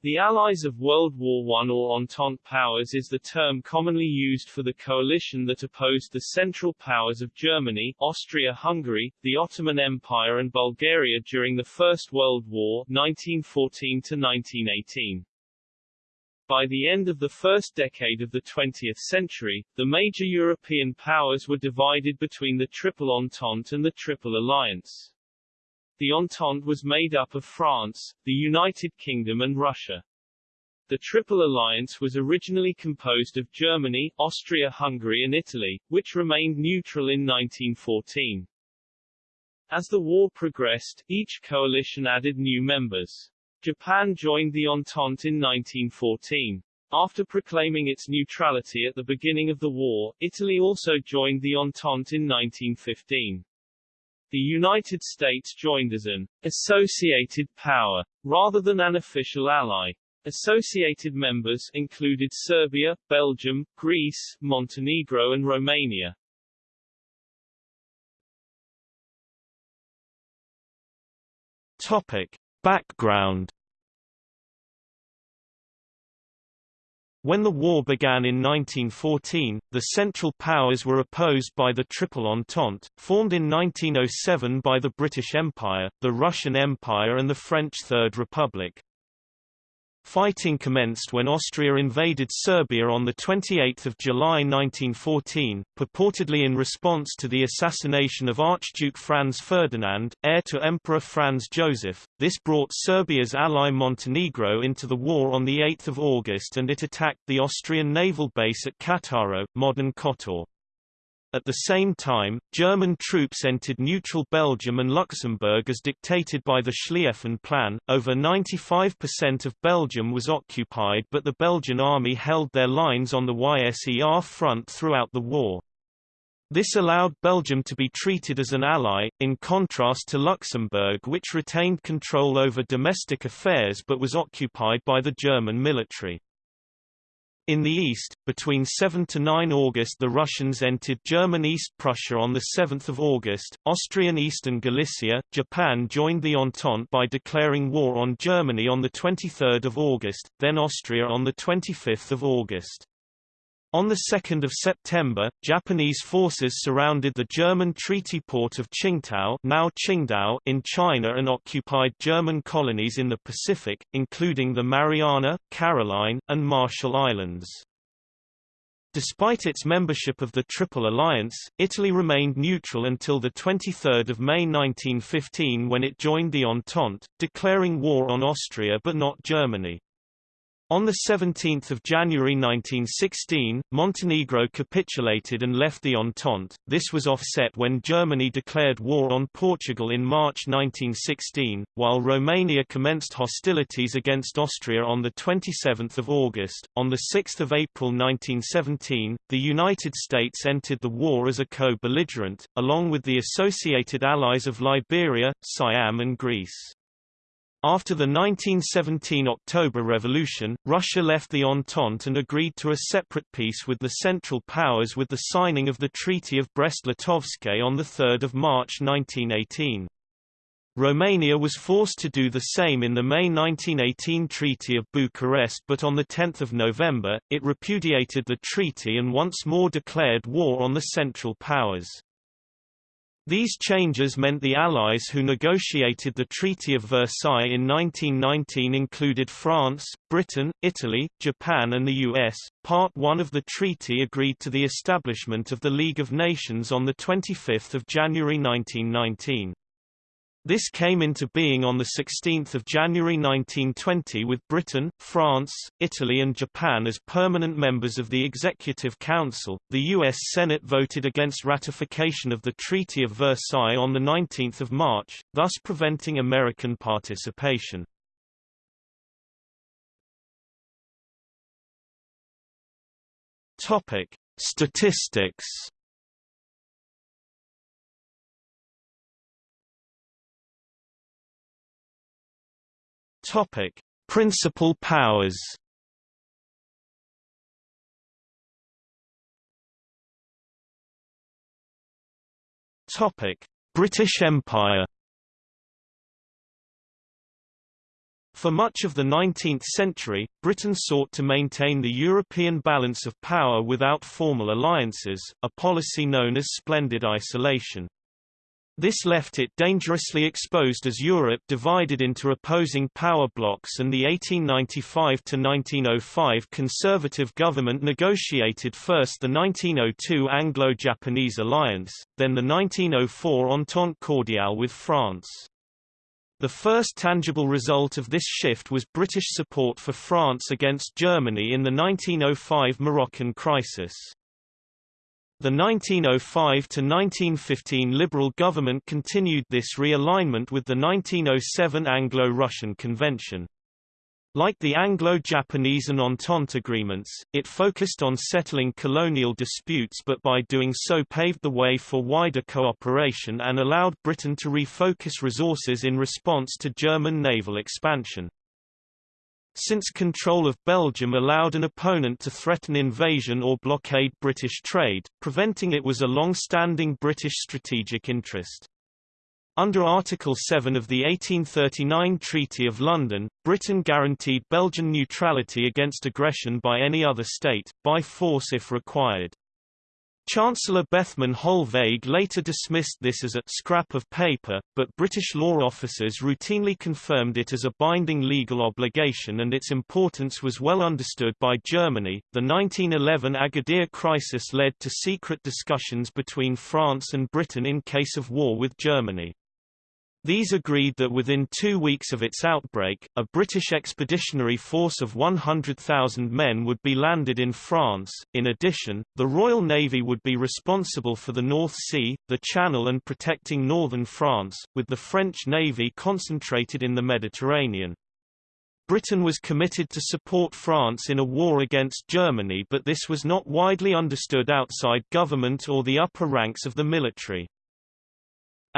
The Allies of World War I or Entente powers is the term commonly used for the coalition that opposed the Central Powers of Germany, Austria-Hungary, the Ottoman Empire and Bulgaria during the First World War 1914-1918. By the end of the first decade of the 20th century, the major European powers were divided between the Triple Entente and the Triple Alliance. The Entente was made up of France, the United Kingdom and Russia. The Triple Alliance was originally composed of Germany, Austria-Hungary and Italy, which remained neutral in 1914. As the war progressed, each coalition added new members. Japan joined the Entente in 1914. After proclaiming its neutrality at the beginning of the war, Italy also joined the Entente in 1915. The United States joined as an associated power, rather than an official ally. Associated members included Serbia, Belgium, Greece, Montenegro and Romania. Topic. Background When the war began in 1914, the Central Powers were opposed by the Triple Entente, formed in 1907 by the British Empire, the Russian Empire and the French Third Republic. Fighting commenced when Austria invaded Serbia on 28 July 1914, purportedly in response to the assassination of Archduke Franz Ferdinand, heir to Emperor Franz Joseph. This brought Serbia's ally Montenegro into the war on 8 August and it attacked the Austrian naval base at Cattaro, modern Kotor. At the same time, German troops entered neutral Belgium and Luxembourg as dictated by the Schlieffen Plan. Over 95% of Belgium was occupied, but the Belgian army held their lines on the YSER front throughout the war. This allowed Belgium to be treated as an ally, in contrast to Luxembourg which retained control over domestic affairs but was occupied by the German military. In the east, between 7 to 9 August the Russians entered German East Prussia on 7 August, Austrian Eastern Galicia, Japan joined the Entente by declaring war on Germany on 23 August, then Austria on 25 August. On 2 September, Japanese forces surrounded the German treaty port of Tsingtao, now Qingdao in China and occupied German colonies in the Pacific, including the Mariana, Caroline, and Marshall Islands. Despite its membership of the Triple Alliance, Italy remained neutral until 23 May 1915 when it joined the Entente, declaring war on Austria but not Germany. On 17 January 1916, Montenegro capitulated and left the Entente. This was offset when Germany declared war on Portugal in March 1916, while Romania commenced hostilities against Austria on 27 August. On 6 April 1917, the United States entered the war as a co-belligerent, along with the associated allies of Liberia, Siam and Greece. After the 1917 October Revolution, Russia left the Entente and agreed to a separate peace with the Central Powers with the signing of the Treaty of Brest-Litovsk on 3 March 1918. Romania was forced to do the same in the May 1918 Treaty of Bucharest but on 10 November, it repudiated the treaty and once more declared war on the Central Powers. These changes meant the Allies who negotiated the Treaty of Versailles in 1919 included France, Britain, Italy, Japan and the US. Part 1 of the treaty agreed to the establishment of the League of Nations on 25 January 1919. This came into being on 16 January 1920 with Britain, France, Italy and Japan as permanent members of the Executive Council. The U.S. Senate voted against ratification of the Treaty of Versailles on 19 March, thus preventing American participation. Statistics Topic: Principal powers. Topic: British Empire. For much of the 19th century, Britain sought to maintain the European balance of power without formal alliances, a policy known as splendid isolation. This left it dangerously exposed as Europe divided into opposing power blocs and the 1895–1905 conservative government negotiated first the 1902 Anglo-Japanese alliance, then the 1904 Entente cordiale with France. The first tangible result of this shift was British support for France against Germany in the 1905 Moroccan crisis. The 1905–1915 Liberal government continued this realignment with the 1907 Anglo-Russian Convention. Like the Anglo-Japanese and Entente agreements, it focused on settling colonial disputes but by doing so paved the way for wider cooperation and allowed Britain to refocus resources in response to German naval expansion since control of Belgium allowed an opponent to threaten invasion or blockade British trade, preventing it was a long-standing British strategic interest. Under Article 7 of the 1839 Treaty of London, Britain guaranteed Belgian neutrality against aggression by any other state, by force if required. Chancellor Bethmann Hollweg later dismissed this as a scrap of paper, but British law officers routinely confirmed it as a binding legal obligation and its importance was well understood by Germany. The 1911 Agadir crisis led to secret discussions between France and Britain in case of war with Germany. These agreed that within two weeks of its outbreak, a British expeditionary force of 100,000 men would be landed in France. In addition, the Royal Navy would be responsible for the North Sea, the Channel and protecting northern France, with the French Navy concentrated in the Mediterranean. Britain was committed to support France in a war against Germany but this was not widely understood outside government or the upper ranks of the military.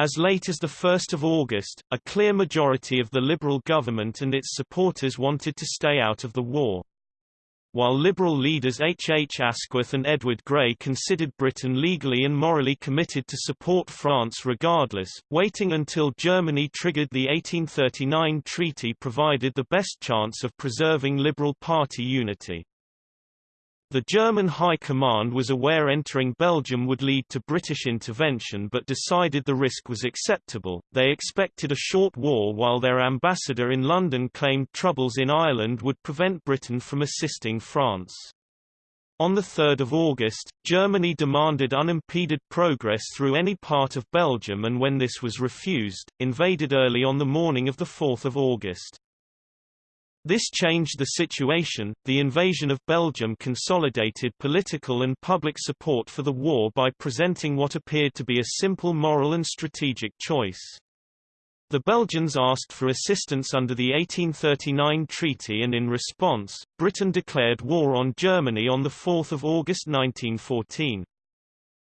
As late as 1 August, a clear majority of the Liberal government and its supporters wanted to stay out of the war. While Liberal leaders H. H. Asquith and Edward Grey considered Britain legally and morally committed to support France regardless, waiting until Germany triggered the 1839 treaty provided the best chance of preserving Liberal Party unity. The German High Command was aware entering Belgium would lead to British intervention but decided the risk was acceptable. They expected a short war while their ambassador in London claimed troubles in Ireland would prevent Britain from assisting France. On 3 August, Germany demanded unimpeded progress through any part of Belgium and when this was refused, invaded early on the morning of 4 August. This changed the situation. The invasion of Belgium consolidated political and public support for the war by presenting what appeared to be a simple moral and strategic choice. The Belgians asked for assistance under the 1839 treaty and in response, Britain declared war on Germany on 4 August 1914.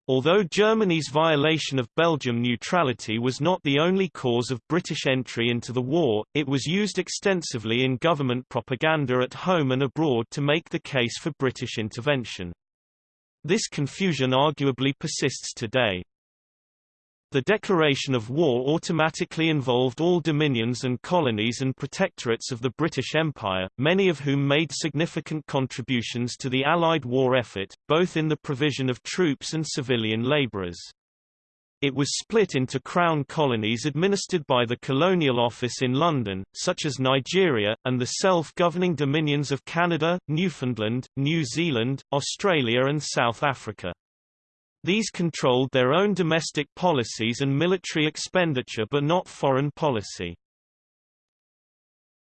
Although Germany's violation of Belgium neutrality was not the only cause of British entry into the war, it was used extensively in government propaganda at home and abroad to make the case for British intervention. This confusion arguably persists today. The declaration of war automatically involved all dominions and colonies and protectorates of the British Empire, many of whom made significant contributions to the Allied war effort, both in the provision of troops and civilian labourers. It was split into crown colonies administered by the Colonial Office in London, such as Nigeria, and the self-governing dominions of Canada, Newfoundland, New Zealand, Australia and South Africa. These controlled their own domestic policies and military expenditure but not foreign policy.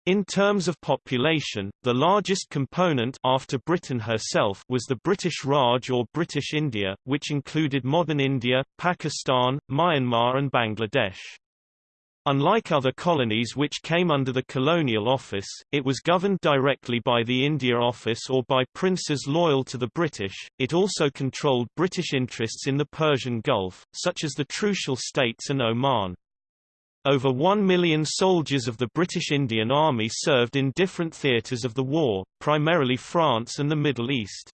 In terms of population, the largest component after Britain herself was the British Raj or British India, which included modern India, Pakistan, Myanmar and Bangladesh. Unlike other colonies which came under the colonial office, it was governed directly by the India Office or by princes loyal to the British. It also controlled British interests in the Persian Gulf, such as the Trucial States and Oman. Over one million soldiers of the British Indian Army served in different theatres of the war, primarily France and the Middle East.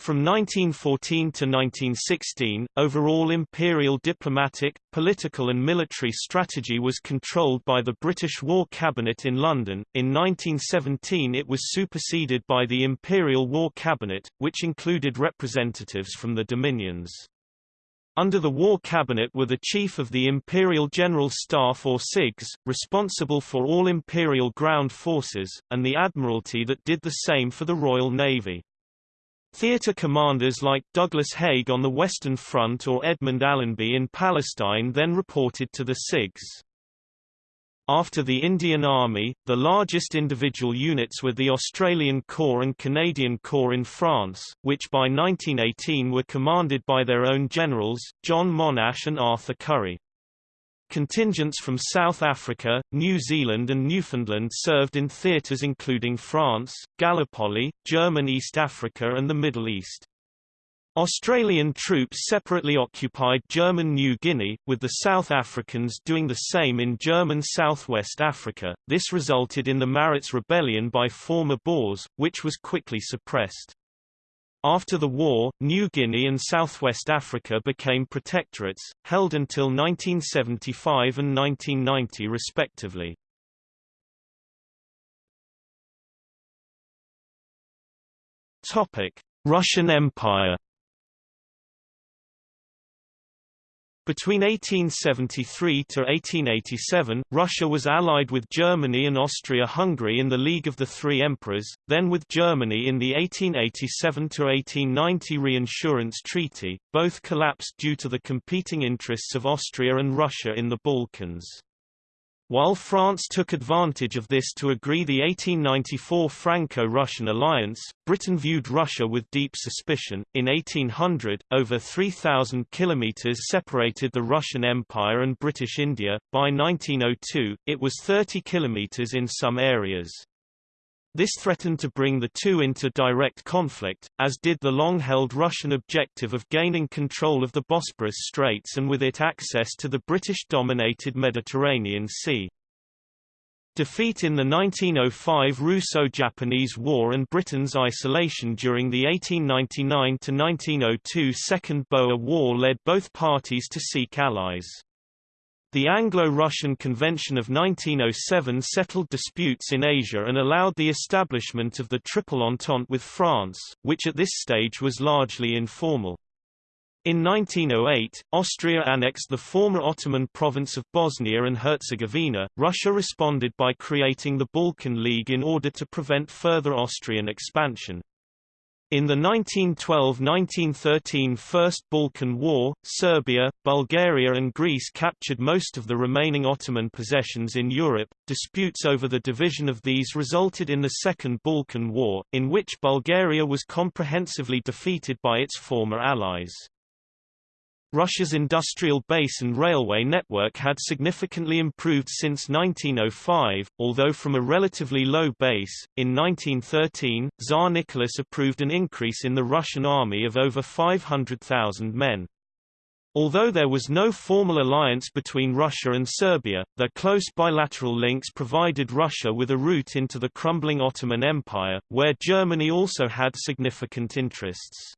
From 1914 to 1916, overall imperial diplomatic, political and military strategy was controlled by the British War Cabinet in London. In 1917 it was superseded by the Imperial War Cabinet, which included representatives from the Dominions. Under the War Cabinet were the Chief of the Imperial General Staff or CIGS, responsible for all Imperial ground forces, and the Admiralty that did the same for the Royal Navy. Theatre commanders like Douglas Haig on the Western Front or Edmund Allenby in Palestine then reported to the CIGS. After the Indian Army, the largest individual units were the Australian Corps and Canadian Corps in France, which by 1918 were commanded by their own generals, John Monash and Arthur Currie. Contingents from South Africa, New Zealand and Newfoundland served in theatres including France, Gallipoli, German East Africa and the Middle East. Australian troops separately occupied German New Guinea, with the South Africans doing the same in German Southwest Africa. This resulted in the Maritz Rebellion by former Boers, which was quickly suppressed. After the war, New Guinea and Southwest Africa became protectorates, held until 1975 and 1990 respectively. Russian Empire Between 1873 to 1887, Russia was allied with Germany and Austria-Hungary in the League of the Three Emperors, then with Germany in the 1887 to 1890 Reinsurance Treaty, both collapsed due to the competing interests of Austria and Russia in the Balkans. While France took advantage of this to agree the 1894 Franco-Russian alliance, Britain viewed Russia with deep suspicion. In 1800, over 3,000 kilometers separated the Russian Empire and British India. By 1902, it was 30 kilometers in some areas. This threatened to bring the two into direct conflict, as did the long-held Russian objective of gaining control of the Bosporus Straits and with it access to the British-dominated Mediterranean Sea. Defeat in the 1905 Russo-Japanese War and Britain's isolation during the 1899–1902 Second Boer War led both parties to seek allies. The Anglo-Russian Convention of 1907 settled disputes in Asia and allowed the establishment of the Triple Entente with France, which at this stage was largely informal. In 1908, Austria annexed the former Ottoman province of Bosnia and Herzegovina. Russia responded by creating the Balkan League in order to prevent further Austrian expansion. In the 1912–1913 First Balkan War, Serbia, Bulgaria and Greece captured most of the remaining Ottoman possessions in Europe. Disputes over the division of these resulted in the Second Balkan War, in which Bulgaria was comprehensively defeated by its former allies. Russia's industrial base and railway network had significantly improved since 1905, although from a relatively low base. In 1913, Tsar Nicholas approved an increase in the Russian army of over 500,000 men. Although there was no formal alliance between Russia and Serbia, their close bilateral links provided Russia with a route into the crumbling Ottoman Empire, where Germany also had significant interests.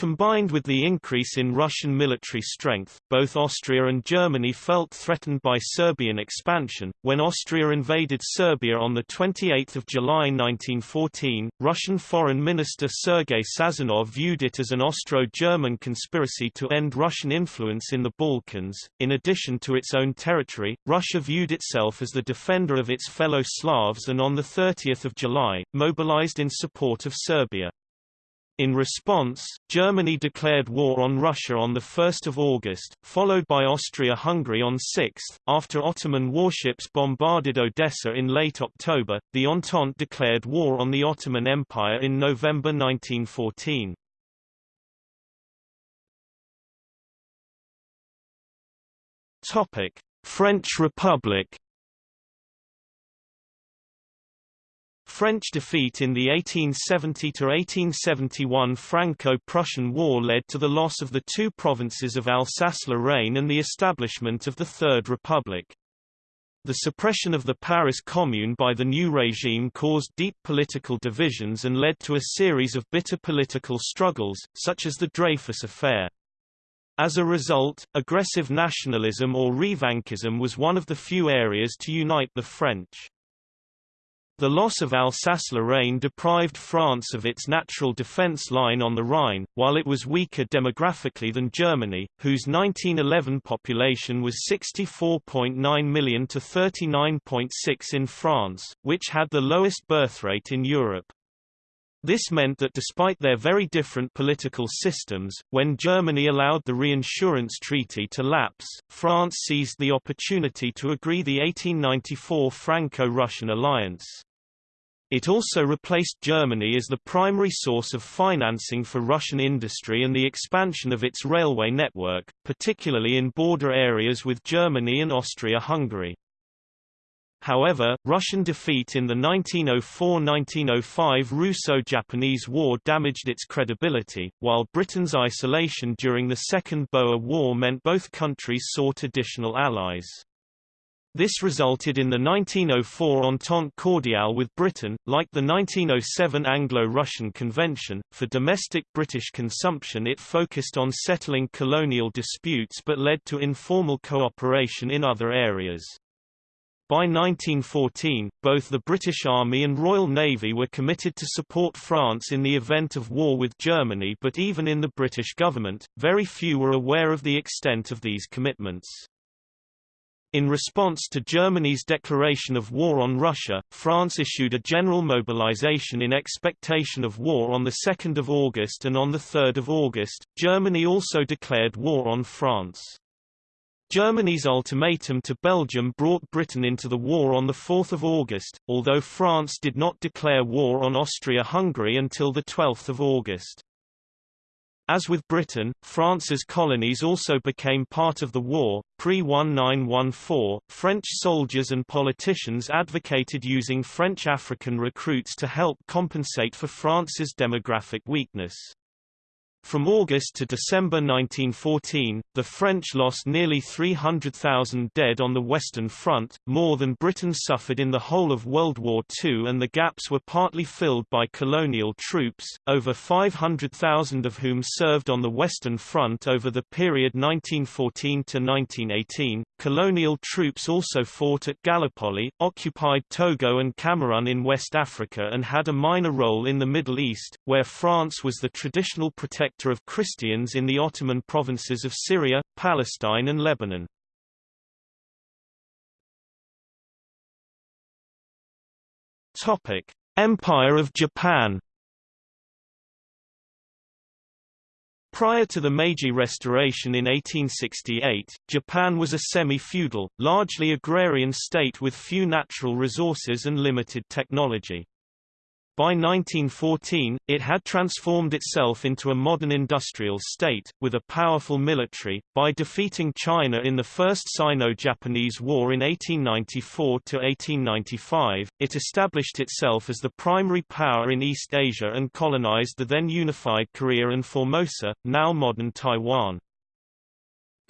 Combined with the increase in Russian military strength, both Austria and Germany felt threatened by Serbian expansion. When Austria invaded Serbia on 28 July 1914, Russian Foreign Minister Sergei Sazonov viewed it as an Austro-German conspiracy to end Russian influence in the Balkans. In addition to its own territory, Russia viewed itself as the defender of its fellow Slavs and on 30 July, mobilized in support of Serbia. In response, Germany declared war on Russia on 1 August, followed by Austria-Hungary on 6. After Ottoman warships bombarded Odessa in late October, the Entente declared war on the Ottoman Empire in November 1914. French Republic French defeat in the 1870–1871 Franco-Prussian War led to the loss of the two provinces of Alsace-Lorraine and the establishment of the Third Republic. The suppression of the Paris Commune by the new regime caused deep political divisions and led to a series of bitter political struggles, such as the Dreyfus Affair. As a result, aggressive nationalism or revanchism was one of the few areas to unite the French. The loss of Alsace-Lorraine deprived France of its natural defense line on the Rhine, while it was weaker demographically than Germany, whose 1911 population was 64.9 million to 39.6 in France, which had the lowest birth rate in Europe. This meant that despite their very different political systems, when Germany allowed the reinsurance treaty to lapse, France seized the opportunity to agree the 1894 Franco-Russian alliance. It also replaced Germany as the primary source of financing for Russian industry and the expansion of its railway network, particularly in border areas with Germany and Austria-Hungary. However, Russian defeat in the 1904–1905 Russo-Japanese War damaged its credibility, while Britain's isolation during the Second Boer War meant both countries sought additional allies. This resulted in the 1904 Entente Cordiale with Britain, like the 1907 Anglo-Russian Convention. For domestic British consumption it focused on settling colonial disputes but led to informal cooperation in other areas. By 1914, both the British Army and Royal Navy were committed to support France in the event of war with Germany but even in the British government, very few were aware of the extent of these commitments. In response to Germany's declaration of war on Russia, France issued a general mobilization in expectation of war on 2 August and on 3 August, Germany also declared war on France. Germany's ultimatum to Belgium brought Britain into the war on 4 August, although France did not declare war on Austria-Hungary until 12 August. As with Britain, France's colonies also became part of the war. Pre 1914, French soldiers and politicians advocated using French African recruits to help compensate for France's demographic weakness. From August to December 1914, the French lost nearly 300,000 dead on the Western Front, more than Britain suffered in the whole of World War II and the gaps were partly filled by colonial troops, over 500,000 of whom served on the Western Front over the period 1914 to 1918. Colonial troops also fought at Gallipoli, occupied Togo and Cameroon in West Africa and had a minor role in the Middle East, where France was the traditional protector of Christians in the Ottoman provinces of Syria, Palestine and Lebanon. Empire of Japan Prior to the Meiji Restoration in 1868, Japan was a semi-feudal, largely agrarian state with few natural resources and limited technology. By 1914, it had transformed itself into a modern industrial state, with a powerful military. By defeating China in the First Sino-Japanese War in 1894–1895, it established itself as the primary power in East Asia and colonized the then unified Korea and Formosa, now modern Taiwan.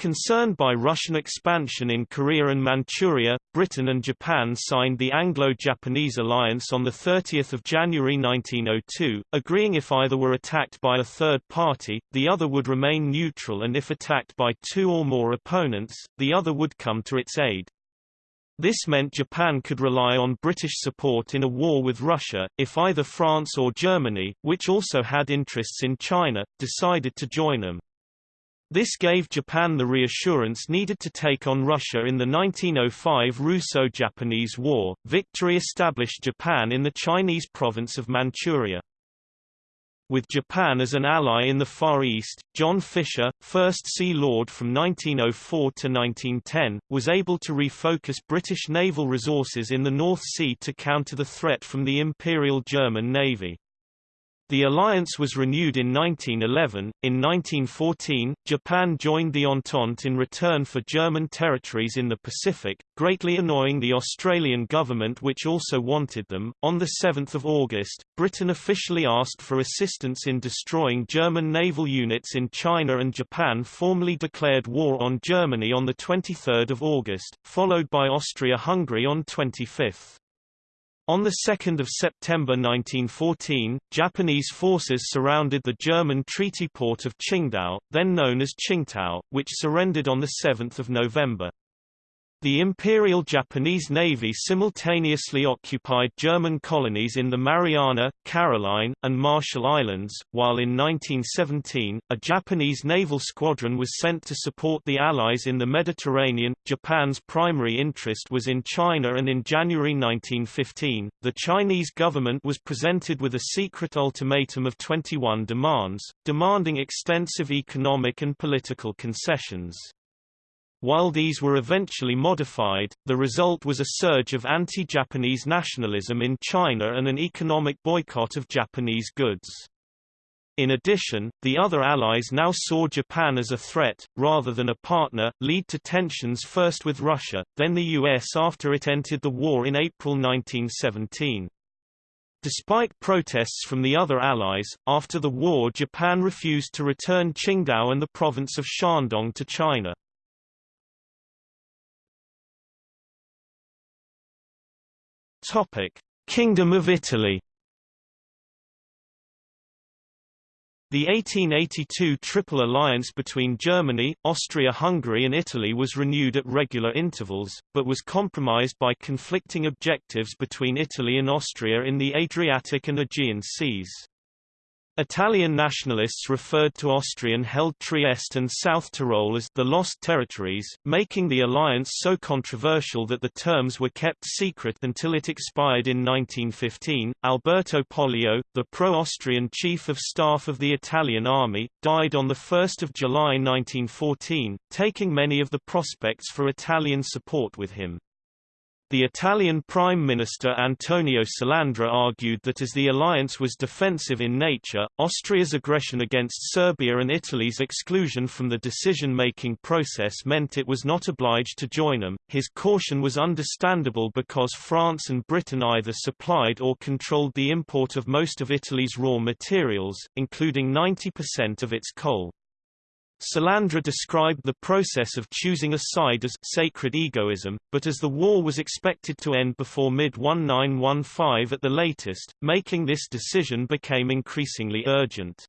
Concerned by Russian expansion in Korea and Manchuria, Britain and Japan signed the Anglo-Japanese alliance on 30 January 1902, agreeing if either were attacked by a third party, the other would remain neutral and if attacked by two or more opponents, the other would come to its aid. This meant Japan could rely on British support in a war with Russia, if either France or Germany, which also had interests in China, decided to join them. This gave Japan the reassurance needed to take on Russia in the 1905 Russo-Japanese War. Victory established Japan in the Chinese province of Manchuria. With Japan as an ally in the Far East, John Fisher, First Sea Lord from 1904 to 1910, was able to refocus British naval resources in the North Sea to counter the threat from the Imperial German Navy. The alliance was renewed in 1911. In 1914, Japan joined the Entente in return for German territories in the Pacific, greatly annoying the Australian government which also wanted them. On the 7th of August, Britain officially asked for assistance in destroying German naval units in China and Japan formally declared war on Germany on the 23rd of August, followed by Austria-Hungary on 25th. On 2 September 1914, Japanese forces surrounded the German treaty port of Qingdao, then known as Tsingtao, which surrendered on 7 November. The Imperial Japanese Navy simultaneously occupied German colonies in the Mariana, Caroline, and Marshall Islands, while in 1917, a Japanese naval squadron was sent to support the Allies in the Mediterranean. Japan's primary interest was in China and in January 1915, the Chinese government was presented with a secret ultimatum of 21 demands, demanding extensive economic and political concessions. While these were eventually modified, the result was a surge of anti-Japanese nationalism in China and an economic boycott of Japanese goods. In addition, the other allies now saw Japan as a threat, rather than a partner, lead to tensions first with Russia, then the US after it entered the war in April 1917. Despite protests from the other allies, after the war Japan refused to return Qingdao and the province of Shandong to China. Kingdom of Italy. The 1882 Triple Alliance between Germany, Austria-Hungary and Italy was renewed at regular intervals, but was compromised by conflicting objectives between Italy and Austria in the Adriatic and Aegean seas. Italian nationalists referred to Austrian-held Trieste and South Tyrol as the Lost Territories, making the alliance so controversial that the terms were kept secret until it expired in 1915. Alberto Pollio, the pro-Austrian chief of staff of the Italian army, died on 1 July 1914, taking many of the prospects for Italian support with him. The Italian Prime Minister Antonio Salandra argued that as the alliance was defensive in nature, Austria's aggression against Serbia and Italy's exclusion from the decision-making process meant it was not obliged to join them. His caution was understandable because France and Britain either supplied or controlled the import of most of Italy's raw materials, including 90% of its coal. Salandra described the process of choosing a side as sacred egoism, but as the war was expected to end before mid-1915 at the latest, making this decision became increasingly urgent.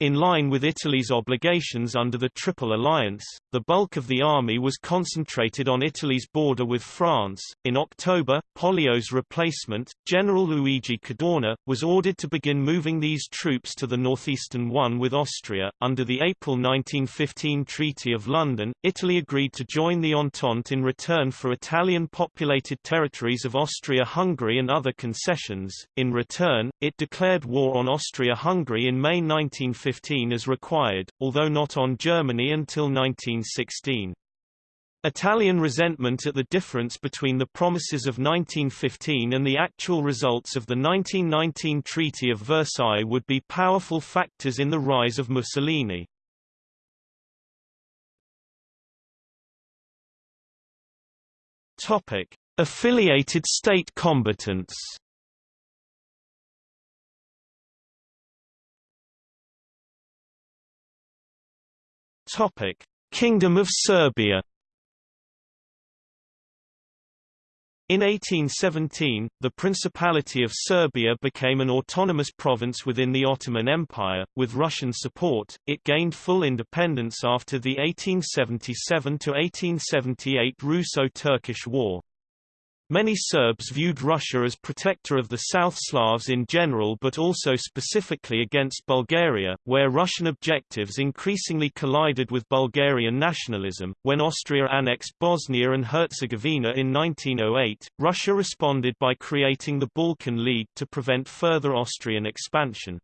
In line with Italy's obligations under the Triple Alliance, the bulk of the army was concentrated on Italy's border with France. In October, Pollio's replacement, General Luigi Cadorna, was ordered to begin moving these troops to the northeastern one with Austria. Under the April 1915 Treaty of London, Italy agreed to join the Entente in return for Italian populated territories of Austria-Hungary and other concessions. In return, it declared war on Austria-Hungary in May 1915 1915 as required, although not on Germany until 1916. Italian resentment at the difference between the promises of 1915 and the actual results of the 1919 Treaty of Versailles would be powerful factors in the rise of Mussolini. Topic: Affiliated state combatants. Topic: Kingdom of Serbia. In 1817, the Principality of Serbia became an autonomous province within the Ottoman Empire. With Russian support, it gained full independence after the 1877 1878 Russo-Turkish War. Many Serbs viewed Russia as protector of the South Slavs in general but also specifically against Bulgaria, where Russian objectives increasingly collided with Bulgarian nationalism. When Austria annexed Bosnia and Herzegovina in 1908, Russia responded by creating the Balkan League to prevent further Austrian expansion.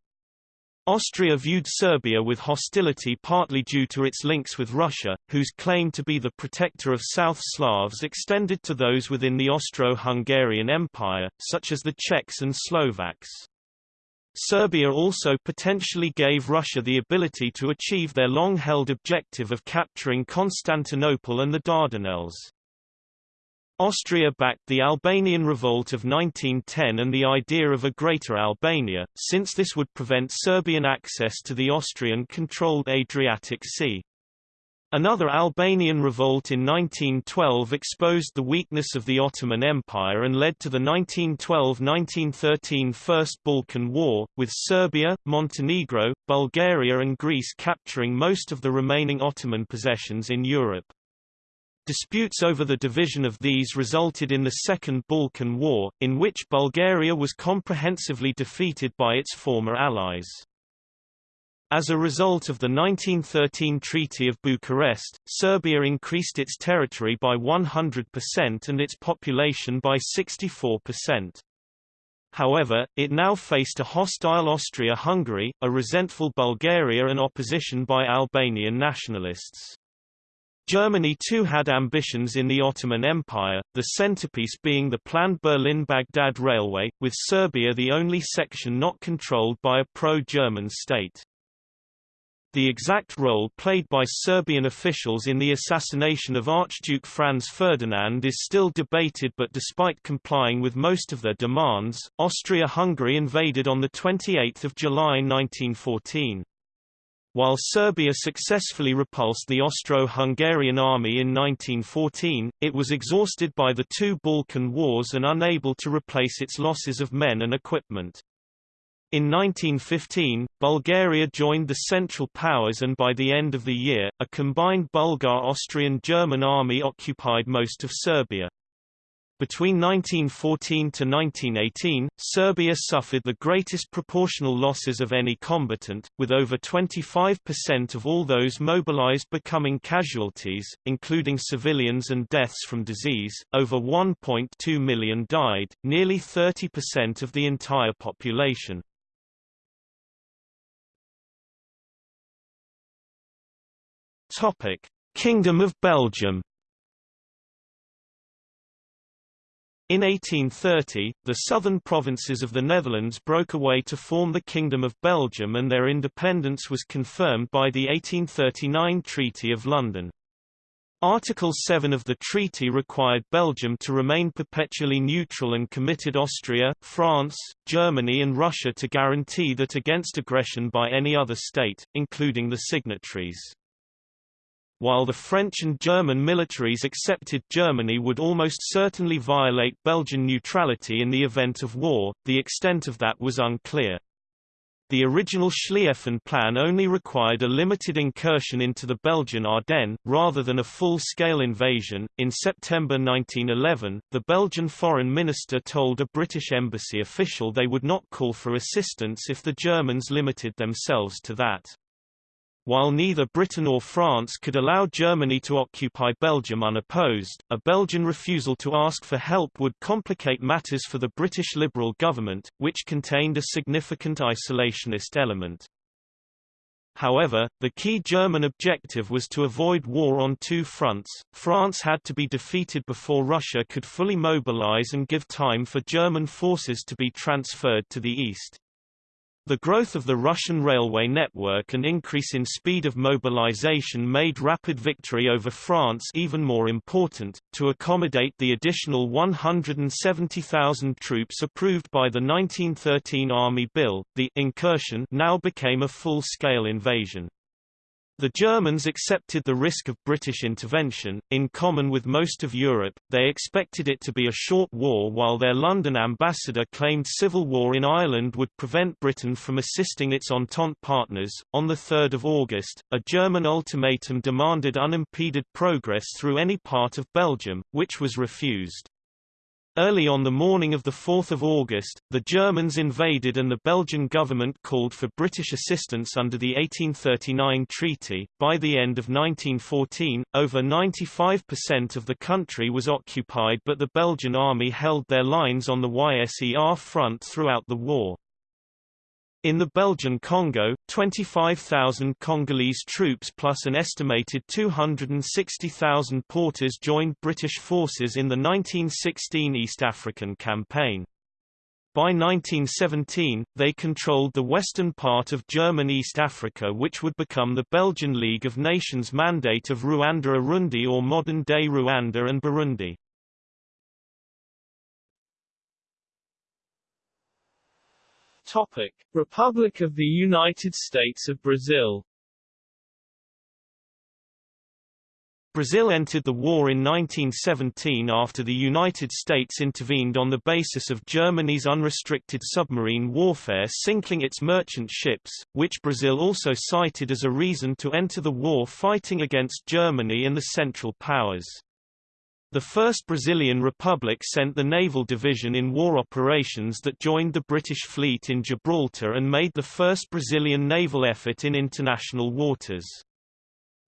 Austria viewed Serbia with hostility partly due to its links with Russia, whose claim to be the protector of South Slavs extended to those within the Austro-Hungarian Empire, such as the Czechs and Slovaks. Serbia also potentially gave Russia the ability to achieve their long-held objective of capturing Constantinople and the Dardanelles. Austria backed the Albanian Revolt of 1910 and the idea of a Greater Albania, since this would prevent Serbian access to the Austrian-controlled Adriatic Sea. Another Albanian revolt in 1912 exposed the weakness of the Ottoman Empire and led to the 1912–1913 First Balkan War, with Serbia, Montenegro, Bulgaria and Greece capturing most of the remaining Ottoman possessions in Europe. Disputes over the division of these resulted in the Second Balkan War, in which Bulgaria was comprehensively defeated by its former allies. As a result of the 1913 Treaty of Bucharest, Serbia increased its territory by 100% and its population by 64%. However, it now faced a hostile Austria-Hungary, a resentful Bulgaria and opposition by Albanian nationalists. Germany too had ambitions in the Ottoman Empire, the centerpiece being the planned Berlin-Baghdad Railway, with Serbia the only section not controlled by a pro-German state. The exact role played by Serbian officials in the assassination of Archduke Franz Ferdinand is still debated but despite complying with most of their demands, Austria-Hungary invaded on 28 July 1914. While Serbia successfully repulsed the Austro-Hungarian army in 1914, it was exhausted by the two Balkan Wars and unable to replace its losses of men and equipment. In 1915, Bulgaria joined the Central Powers and by the end of the year, a combined Bulgar-Austrian-German army occupied most of Serbia. Between 1914 to 1918, Serbia suffered the greatest proportional losses of any combatant, with over 25% of all those mobilized becoming casualties, including civilians and deaths from disease. Over 1.2 million died, nearly 30% of the entire population. Topic: Kingdom of Belgium. In 1830, the southern provinces of the Netherlands broke away to form the Kingdom of Belgium and their independence was confirmed by the 1839 Treaty of London. Article 7 of the treaty required Belgium to remain perpetually neutral and committed Austria, France, Germany and Russia to guarantee that against aggression by any other state, including the signatories. While the French and German militaries accepted Germany would almost certainly violate Belgian neutrality in the event of war, the extent of that was unclear. The original Schlieffen plan only required a limited incursion into the Belgian Ardennes, rather than a full-scale invasion. In September 1911, the Belgian foreign minister told a British embassy official they would not call for assistance if the Germans limited themselves to that. While neither Britain or France could allow Germany to occupy Belgium unopposed, a Belgian refusal to ask for help would complicate matters for the British Liberal government, which contained a significant isolationist element. However, the key German objective was to avoid war on two fronts. France had to be defeated before Russia could fully mobilize and give time for German forces to be transferred to the east. The growth of the Russian railway network and increase in speed of mobilization made rapid victory over France even more important. To accommodate the additional 170,000 troops approved by the 1913 Army Bill, the incursion now became a full-scale invasion. The Germans accepted the risk of British intervention, in common with most of Europe, they expected it to be a short war while their London ambassador claimed civil war in Ireland would prevent Britain from assisting its Entente partners. On 3 August, a German ultimatum demanded unimpeded progress through any part of Belgium, which was refused. Early on the morning of 4 August, the Germans invaded and the Belgian government called for British assistance under the 1839 treaty. By the end of 1914, over 95% of the country was occupied but the Belgian army held their lines on the YSER front throughout the war. In the Belgian Congo, 25,000 Congolese troops plus an estimated 260,000 porters joined British forces in the 1916 East African Campaign. By 1917, they controlled the western part of German East Africa which would become the Belgian League of Nations Mandate of Rwanda-Urundi or modern-day Rwanda and Burundi. Topic: Republic of the United States of Brazil Brazil entered the war in 1917 after the United States intervened on the basis of Germany's unrestricted submarine warfare sinking its merchant ships, which Brazil also cited as a reason to enter the war fighting against Germany and the Central Powers. The First Brazilian Republic sent the naval division in war operations that joined the British fleet in Gibraltar and made the first Brazilian naval effort in international waters.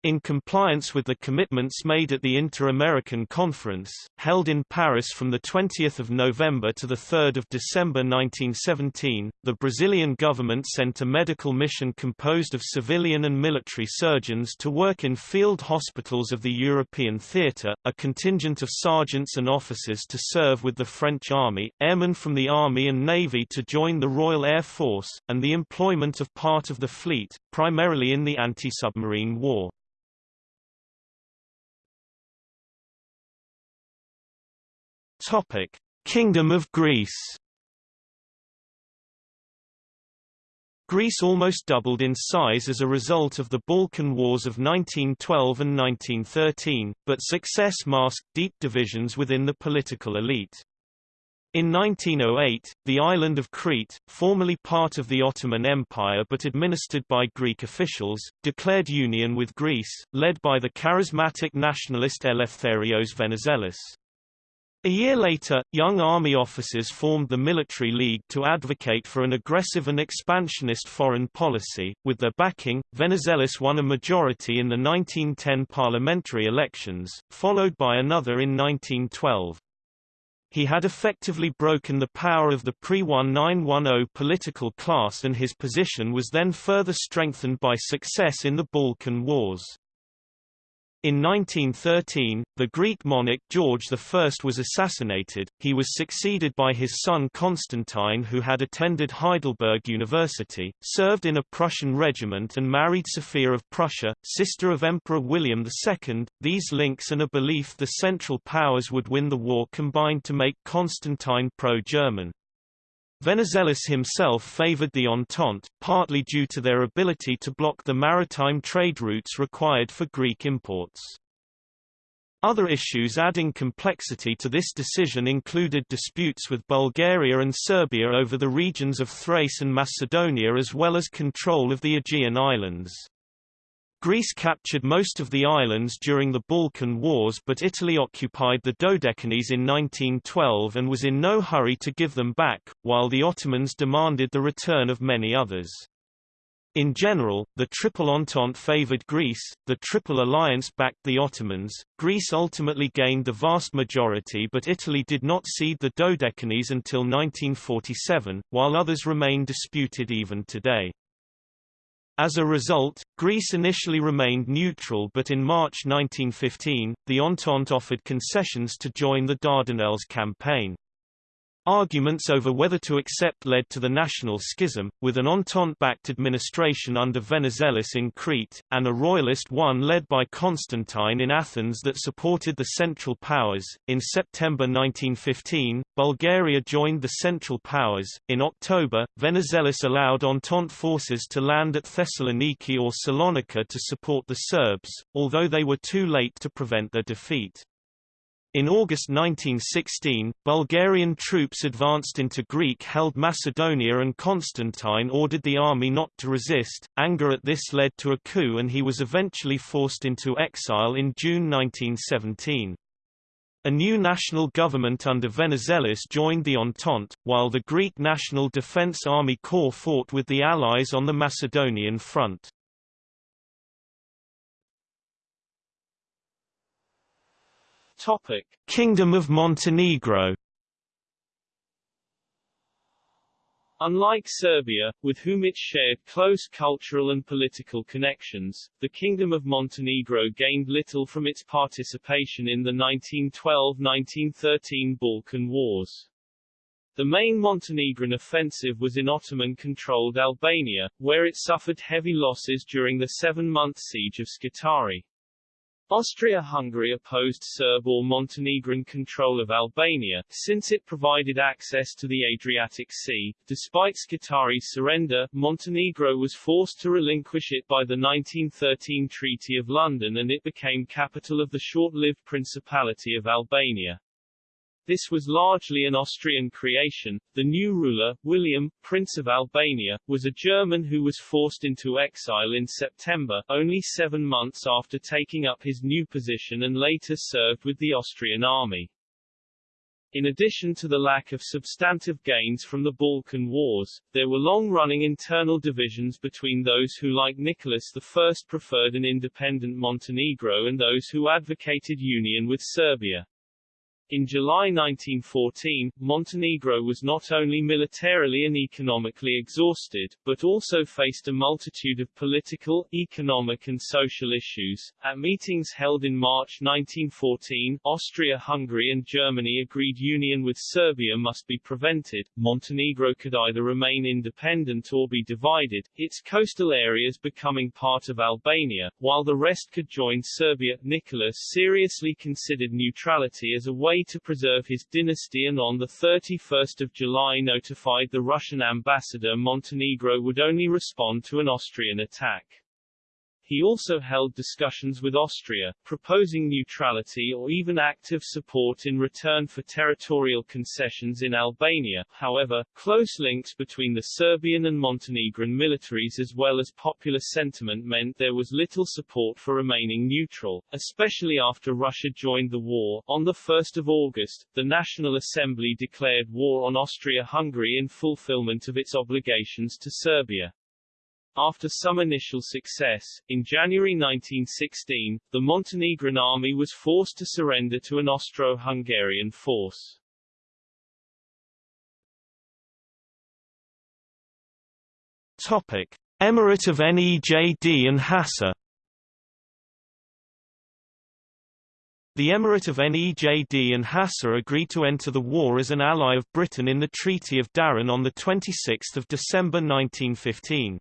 In compliance with the commitments made at the Inter-American Conference, held in Paris from 20 November to 3 December 1917, the Brazilian government sent a medical mission composed of civilian and military surgeons to work in field hospitals of the European theatre, a contingent of sergeants and officers to serve with the French army, airmen from the army and navy to join the Royal Air Force, and the employment of part of the fleet, primarily in the anti-submarine war. Topic: Kingdom of Greece. Greece almost doubled in size as a result of the Balkan Wars of 1912 and 1913, but success masked deep divisions within the political elite. In 1908, the island of Crete, formerly part of the Ottoman Empire but administered by Greek officials, declared union with Greece, led by the charismatic nationalist Eleftherios Venizelos. A year later, young army officers formed the Military League to advocate for an aggressive and expansionist foreign policy. With their backing, Venizelos won a majority in the 1910 parliamentary elections, followed by another in 1912. He had effectively broken the power of the pre-1910 political class and his position was then further strengthened by success in the Balkan Wars. In 1913, the Greek monarch George I was assassinated, he was succeeded by his son Constantine who had attended Heidelberg University, served in a Prussian regiment and married Sophia of Prussia, sister of Emperor William II. These links and a belief the Central Powers would win the war combined to make Constantine pro-German. Venizelos himself favored the Entente, partly due to their ability to block the maritime trade routes required for Greek imports. Other issues adding complexity to this decision included disputes with Bulgaria and Serbia over the regions of Thrace and Macedonia as well as control of the Aegean Islands. Greece captured most of the islands during the Balkan Wars but Italy occupied the Dodecanese in 1912 and was in no hurry to give them back, while the Ottomans demanded the return of many others. In general, the Triple Entente favored Greece, the Triple Alliance backed the Ottomans, Greece ultimately gained the vast majority but Italy did not cede the Dodecanese until 1947, while others remain disputed even today. As a result, Greece initially remained neutral but in March 1915, the Entente offered concessions to join the Dardanelles campaign. Arguments over whether to accept led to the national schism, with an Entente-backed administration under Venizelos in Crete, and a royalist one led by Constantine in Athens that supported the Central Powers. In September 1915, Bulgaria joined the Central Powers. In October, Venizelos allowed Entente forces to land at Thessaloniki or Salonika to support the Serbs, although they were too late to prevent their defeat. In August 1916, Bulgarian troops advanced into Greek-held Macedonia and Constantine ordered the army not to resist. Anger at this led to a coup and he was eventually forced into exile in June 1917. A new national government under Venizelos joined the Entente, while the Greek National Defense Army Corps fought with the Allies on the Macedonian front. Topic: Kingdom of Montenegro. Unlike Serbia, with whom it shared close cultural and political connections, the Kingdom of Montenegro gained little from its participation in the 1912–1913 Balkan Wars. The main Montenegrin offensive was in Ottoman-controlled Albania, where it suffered heavy losses during the seven-month siege of Scutari. Austria-Hungary opposed Serb or Montenegrin control of Albania, since it provided access to the Adriatic Sea. Despite Scutari's surrender, Montenegro was forced to relinquish it by the 1913 Treaty of London and it became capital of the short-lived Principality of Albania. This was largely an Austrian creation. The new ruler, William, Prince of Albania, was a German who was forced into exile in September, only seven months after taking up his new position and later served with the Austrian army. In addition to the lack of substantive gains from the Balkan Wars, there were long-running internal divisions between those who like Nicholas I preferred an independent Montenegro and those who advocated union with Serbia. In July 1914, Montenegro was not only militarily and economically exhausted, but also faced a multitude of political, economic and social issues. At meetings held in March 1914, Austria, Hungary and Germany agreed union with Serbia must be prevented. Montenegro could either remain independent or be divided, its coastal areas becoming part of Albania, while the rest could join Serbia. Nicholas seriously considered neutrality as a way to preserve his dynasty and on 31 July notified the Russian ambassador Montenegro would only respond to an Austrian attack. He also held discussions with Austria, proposing neutrality or even active support in return for territorial concessions in Albania. However, close links between the Serbian and Montenegrin militaries as well as popular sentiment meant there was little support for remaining neutral, especially after Russia joined the war. On 1 August, the National Assembly declared war on Austria-Hungary in fulfillment of its obligations to Serbia. After some initial success, in January 1916, the Montenegrin army was forced to surrender to an Austro-Hungarian force. Topic: Emirate of Nejd and Hassa The Emirate of Nejd and Hassa agreed to enter the war as an ally of Britain in the Treaty of Darin on 26 December 1915.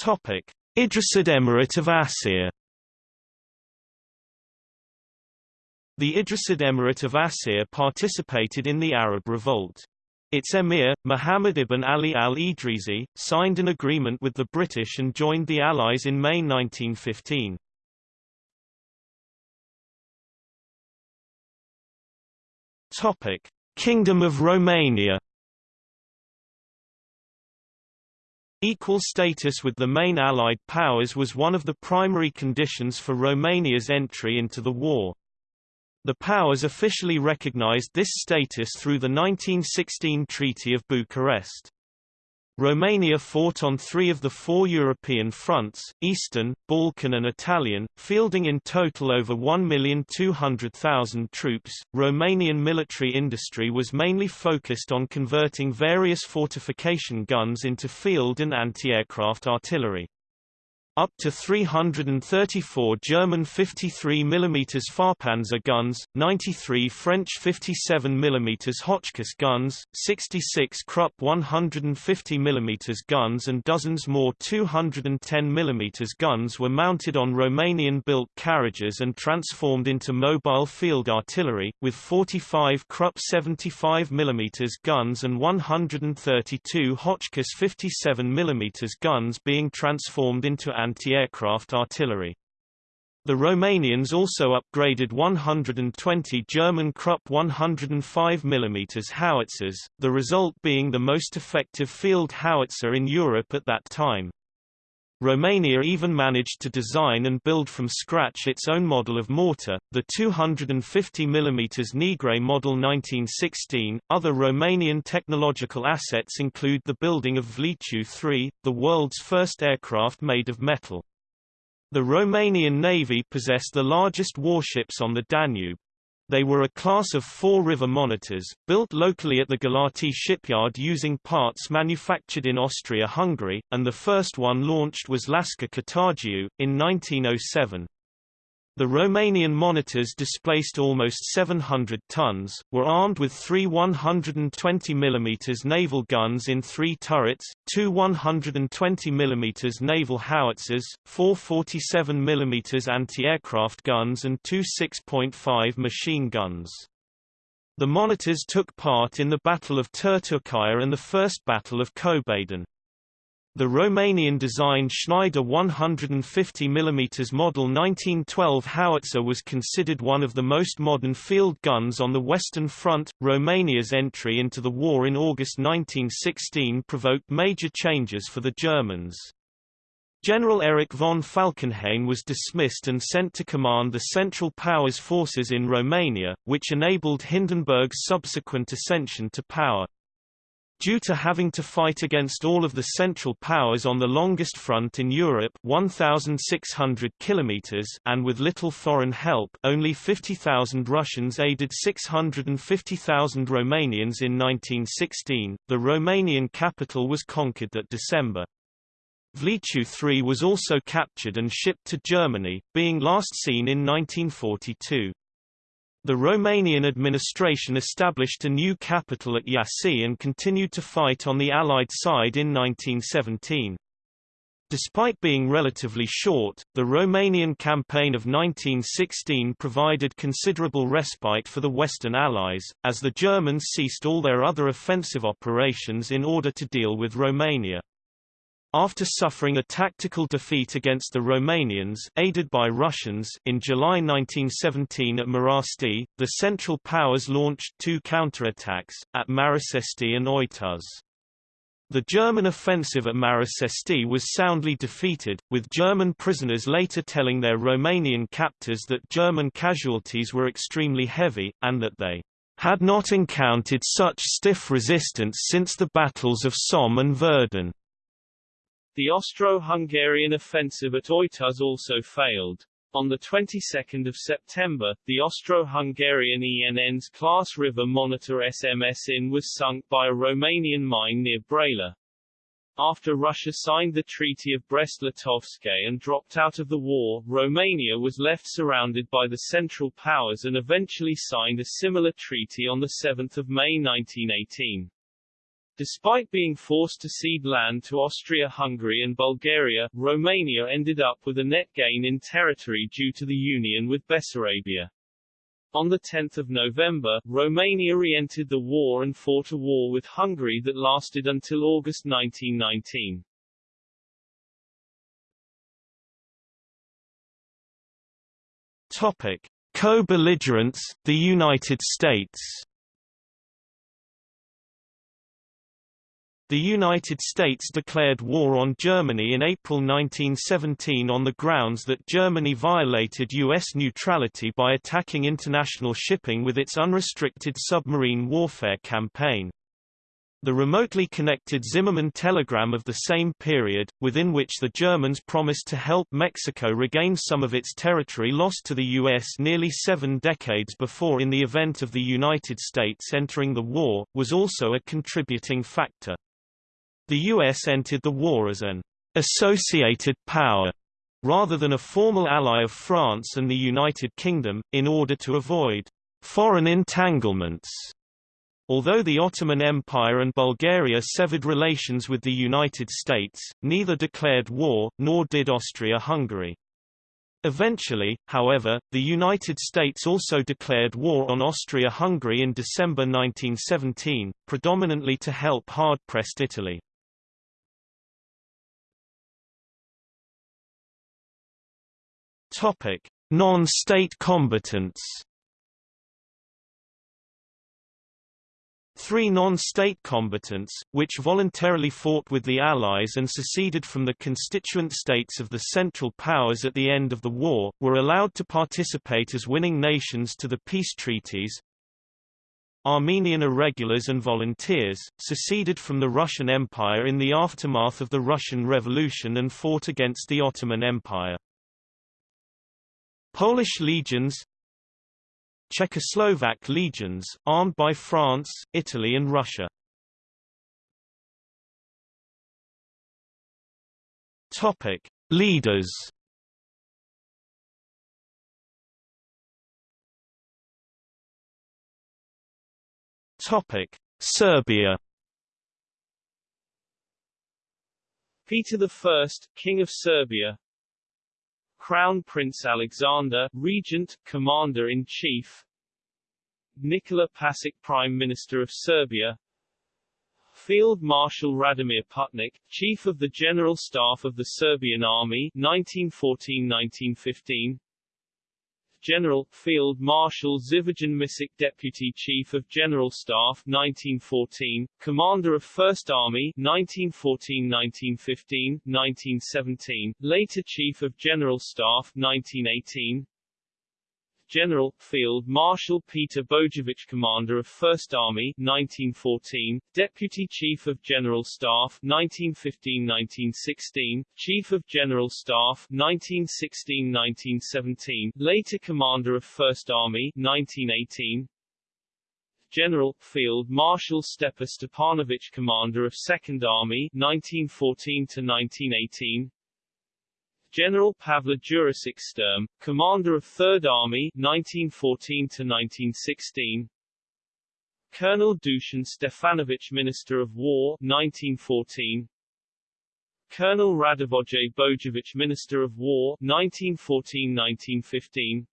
Topic: Idrisid Emirate of Asyr The Idrisid Emirate of Asyr participated in the Arab Revolt. Its emir, Muhammad ibn Ali al-Idrisi, signed an agreement with the British and joined the Allies in May 1915. Topic: Kingdom of Romania Equal status with the main Allied powers was one of the primary conditions for Romania's entry into the war. The powers officially recognized this status through the 1916 Treaty of Bucharest. Romania fought on three of the four European fronts, Eastern, Balkan and Italian, fielding in total over 1,200,000 troops. Romanian military industry was mainly focused on converting various fortification guns into field and anti-aircraft artillery. Up to 334 German 53 mm Fahrpanzer guns, 93 French 57 mm Hotchkiss guns, 66 Krupp 150 mm guns and dozens more 210 mm guns were mounted on Romanian-built carriages and transformed into mobile field artillery, with 45 Krupp 75 mm guns and 132 Hotchkiss 57 mm guns being transformed into anti-aircraft artillery. The Romanians also upgraded 120 German Krupp 105 mm howitzers, the result being the most effective field howitzer in Europe at that time. Romania even managed to design and build from scratch its own model of mortar, the 250 mm Negrei model 1916. Other Romanian technological assets include the building of Vlaicu 3, the world's first aircraft made of metal. The Romanian Navy possessed the largest warships on the Danube. They were a class of four-river monitors, built locally at the Galati shipyard using parts manufactured in Austria-Hungary, and the first one launched was Lascăr Catargiu, in 1907. The Romanian monitors displaced almost 700 tons, were armed with three 120 mm naval guns in three turrets, two 120 mm naval howitzers, four 47 mm anti-aircraft guns and two 6.5 machine guns. The monitors took part in the Battle of Turtucaia and the First Battle of Cobadin. The Romanian-designed Schneider 150 mm Model 1912 howitzer was considered one of the most modern field guns on the Western Front. Romania's entry into the war in August 1916 provoked major changes for the Germans. General Erich von Falkenhayn was dismissed and sent to command the Central Powers forces in Romania, which enabled Hindenburg's subsequent ascension to power. Due to having to fight against all of the Central Powers on the longest front in Europe 1,600 kilometers and with little foreign help only 50,000 Russians aided 650,000 Romanians in 1916, the Romanian capital was conquered that December. Vlaicu III was also captured and shipped to Germany, being last seen in 1942. The Romanian administration established a new capital at Iași and continued to fight on the Allied side in 1917. Despite being relatively short, the Romanian campaign of 1916 provided considerable respite for the Western Allies, as the Germans ceased all their other offensive operations in order to deal with Romania. After suffering a tactical defeat against the Romanians aided by Russians in July 1917 at Marasti, the Central Powers launched two counterattacks, at Marasesti and Oituz. The German offensive at Marasesti was soundly defeated, with German prisoners later telling their Romanian captors that German casualties were extremely heavy, and that they had not encountered such stiff resistance since the battles of Somme and Verdun. The Austro-Hungarian offensive at Oituz also failed. On the 22nd of September, the Austro-Hungarian Enns class river monitor SMS Inn was sunk by a Romanian mine near Brăila. After Russia signed the Treaty of Brest-Litovsk and dropped out of the war, Romania was left surrounded by the Central Powers and eventually signed a similar treaty on 7 May 1918. Despite being forced to cede land to Austria-Hungary and Bulgaria, Romania ended up with a net gain in territory due to the union with Bessarabia. On 10 November, Romania re-entered the war and fought a war with Hungary that lasted until August 1919. Topic. Co-belligerents, the United States The United States declared war on Germany in April 1917 on the grounds that Germany violated U.S. neutrality by attacking international shipping with its unrestricted submarine warfare campaign. The remotely connected Zimmermann telegram of the same period, within which the Germans promised to help Mexico regain some of its territory lost to the U.S. nearly seven decades before in the event of the United States entering the war, was also a contributing factor. The U.S. entered the war as an associated power rather than a formal ally of France and the United Kingdom, in order to avoid foreign entanglements. Although the Ottoman Empire and Bulgaria severed relations with the United States, neither declared war, nor did Austria-Hungary. Eventually, however, the United States also declared war on Austria-Hungary in December 1917, predominantly to help hard-pressed Italy. Topic: Non-state combatants. Three non-state combatants, which voluntarily fought with the Allies and seceded from the constituent states of the Central Powers at the end of the war, were allowed to participate as winning nations to the peace treaties. Armenian irregulars and volunteers, seceded from the Russian Empire in the aftermath of the Russian Revolution and fought against the Ottoman Empire. Polish legions Czechoslovak legions, armed by France, Italy and Russia. Topic: Leaders. Topic: Serbia. Peter I, King of Serbia Crown Prince Alexander, Regent, Commander-in-Chief. Nikola Pasic Prime Minister of Serbia Field Marshal Radomir Putnik, Chief of the General Staff of the Serbian Army 1914-1915 General, Field Marshal Živojin Misic Deputy Chief of General Staff 1914, Commander of First Army 1914-1915, 1917, later Chief of General Staff 1918 General, Field Marshal Peter Bojovic Commander of First Army 1914, Deputy Chief of General Staff 1915-1916, Chief of General Staff 1916-1917, later Commander of First Army 1918, General, Field Marshal Stepa Stepanovic Commander of Second Army 1914-1918, General Pavle Jurisic Sturm, commander of Third Army 1914-1916 Colonel Dusan Stefanovic Minister of War 1914 Colonel Radivoj Bojovic Minister of War 1914-1915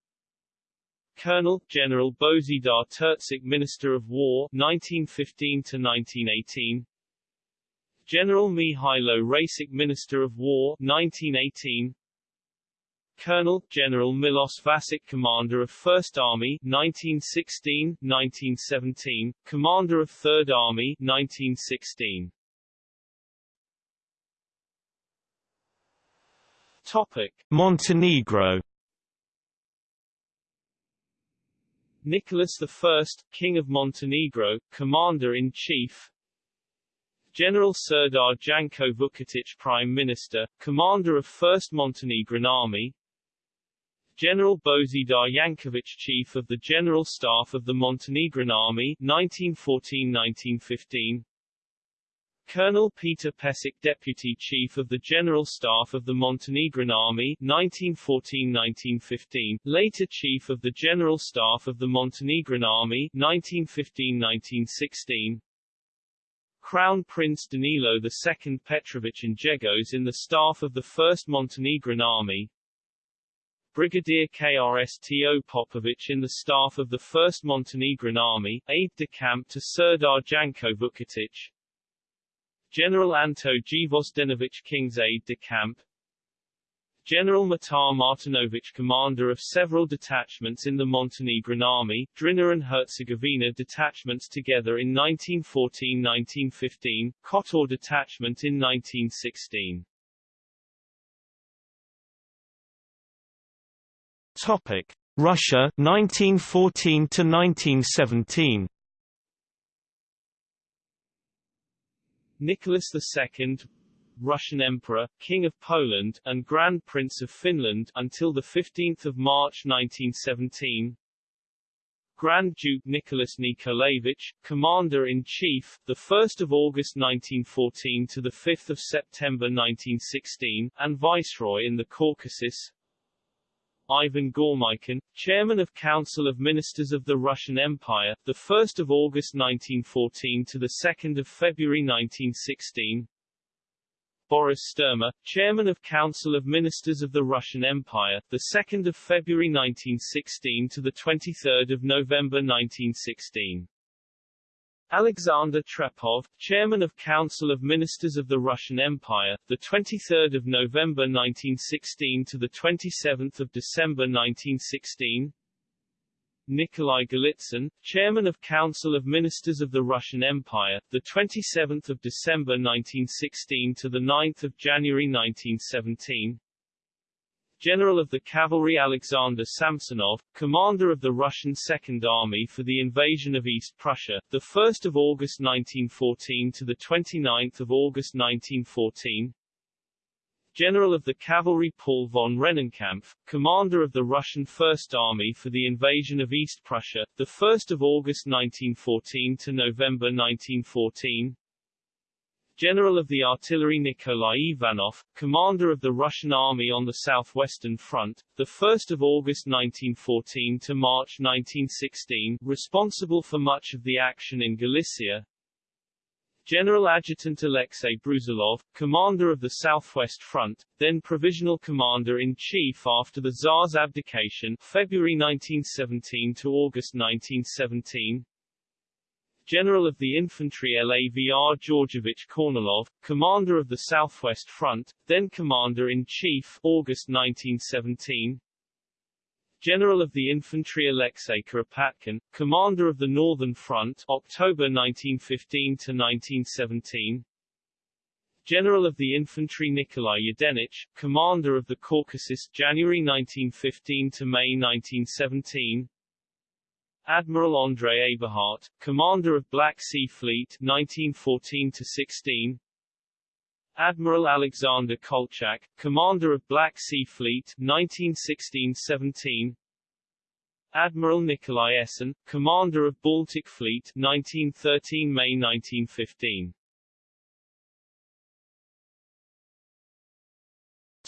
Colonel, General Bozidar Terzic Minister of War 1915-1918 General Mihailo Rasic Minister of War 1918 Colonel, General Milos Vasic Commander of First Army 1916-1917, Commander of Third Army 1916 Topic. Montenegro. Nicholas I, King of Montenegro, Commander-in-Chief General Serdar Janko Vukotic Prime Minister, Commander of 1st Montenegrin Army. General Bozidar Yankovic Chief of the General Staff of the Montenegrin Army 1914-1915 Colonel Peter Pesic Deputy Chief of the General Staff of the Montenegrin Army 1914-1915, later Chief of the General Staff of the Montenegrin Army 1915-1916 Crown Prince Danilo II Petrovic Njegos in the staff of the 1st Montenegrin Army. Brigadier Krsto Popovic in the staff of the 1st Montenegrin Army, aide-de-camp to Serdar Janko Vukotic General Anto Gvozdenovic King's aide-de-camp General Mitar Martinovic commander of several detachments in the Montenegrin army, Drina and Herzegovina detachments together in 1914-1915, Kotor detachment in 1916. Topic: Russia 1914 to 1917. Nicholas II Russian Emperor, King of Poland, and Grand Prince of Finland until 15 March 1917 Grand Duke Nicholas Nikolaevich, Commander-in-Chief, 1 August 1914 to 5 September 1916, and Viceroy in the Caucasus. Ivan Goremykin, Chairman of Council of Ministers of the Russian Empire, 1 August 1914 to 2 February 1916 Boris Sturmer, Chairman of Council of Ministers of the Russian Empire, the 2nd of February 1916 to the 23rd of November 1916. Alexander Trepov, Chairman of Council of Ministers of the Russian Empire, the 23rd of November 1916 to the 27th of December 1916. Nikolai Golitsyn, Chairman of Council of Ministers of the Russian Empire, the 27th of December 1916 to the 9th of January 1917. General of the Cavalry Alexander Samsonov, commander of the Russian Second Army for the invasion of East Prussia, the 1st of August 1914 to the 29th of August 1914. General of the Cavalry Paul von Rennenkampf, commander of the Russian First Army for the invasion of East Prussia, 1 August 1914 to November 1914 General of the Artillery Nikolai Ivanov, commander of the Russian Army on the Southwestern Front, 1 August 1914 to March 1916, responsible for much of the action in Galicia. General Adjutant Alexei Brusilov, commander of the Southwest Front, then Provisional Commander-in-Chief after the Tsar's abdication February 1917 to August 1917, General of the Infantry LAVR Georgievich Kornilov, Commander of the Southwest Front, then Commander-in-Chief August 1917 General of the Infantry Alexei Kuropatkin, Commander of the Northern Front October 1915 to 1917 General of the Infantry Nikolai Yudenich, Commander of the Caucasus January 1915 to May 1917 Admiral Andrei Eberhardt, commander of Black Sea Fleet 1914-16 Admiral Alexander Kolchak, commander of Black Sea Fleet 1916-17 Admiral Nikolai Essen, commander of Baltic Fleet 1913 May 1915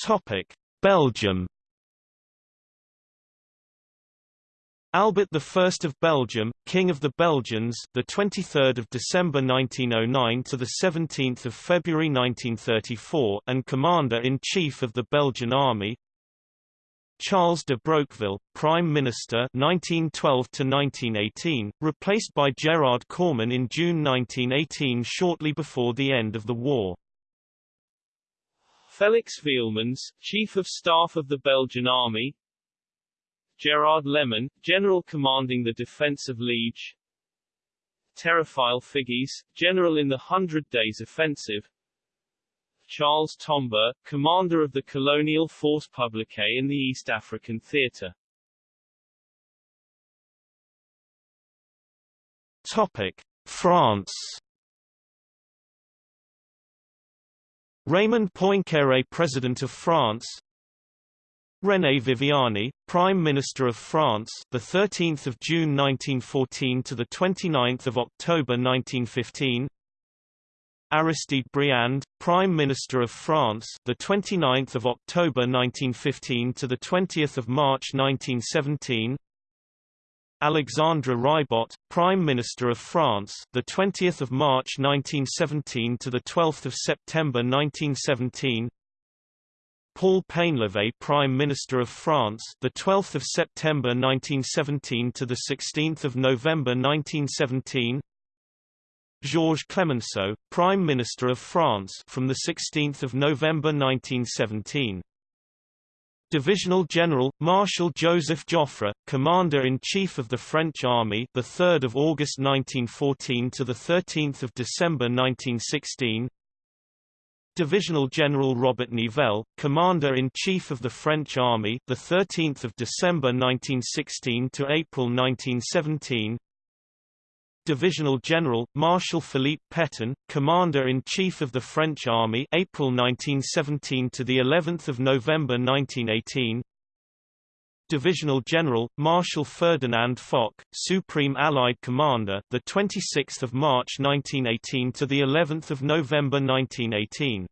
Topic: Belgium Albert I of Belgium, King of the Belgians, the 23rd of December 1909 to the 17th of February 1934, and Commander-in-Chief of the Belgian Army. Charles de Broqueville, Prime Minister 1912 to 1918, replaced by Gerard Cooreman in June 1918 shortly before the end of the war. Felix Wielemans, Chief of Staff of the Belgian Army, Gerard Leman, General commanding the defense of Liege. Théophile Figues, General in the Hundred Days Offensive. Charles Tombeur, Commander of the Colonial Force Publique in the East African Theatre. Topic. France. Raymond Poincaré President of France René Viviani, Prime Minister of France, the 13th of June 1914 to the 29th of October 1915. Aristide Briand, Prime Minister of France, the 29th of October 1915 to the 20th of March 1917. Alexandre Ribot, Prime Minister of France, the 20th of March 1917 to the 12th of September 1917. Paul Painlevé Prime Minister of France the 12th of September 1917 to the 16th of November 1917 Georges Clemenceau Prime Minister of France from the 16th of November 1917 Divisional General Marshal Joseph Joffre Commander-in-Chief of the French Army the 3rd of August 1914 to the 13th of December 1916 Divisional General Robert Nivelle, Commander-in-Chief of the French Army, the 13th of December 1916 to April 1917. Divisional General Marshal Philippe Pétain, Commander-in-Chief of the French Army, April 1917 to the 11th of November 1918. Divisional General Marshal Ferdinand Foch, Supreme Allied Commander, the 26th of March 1918 to the 11th of November 1918.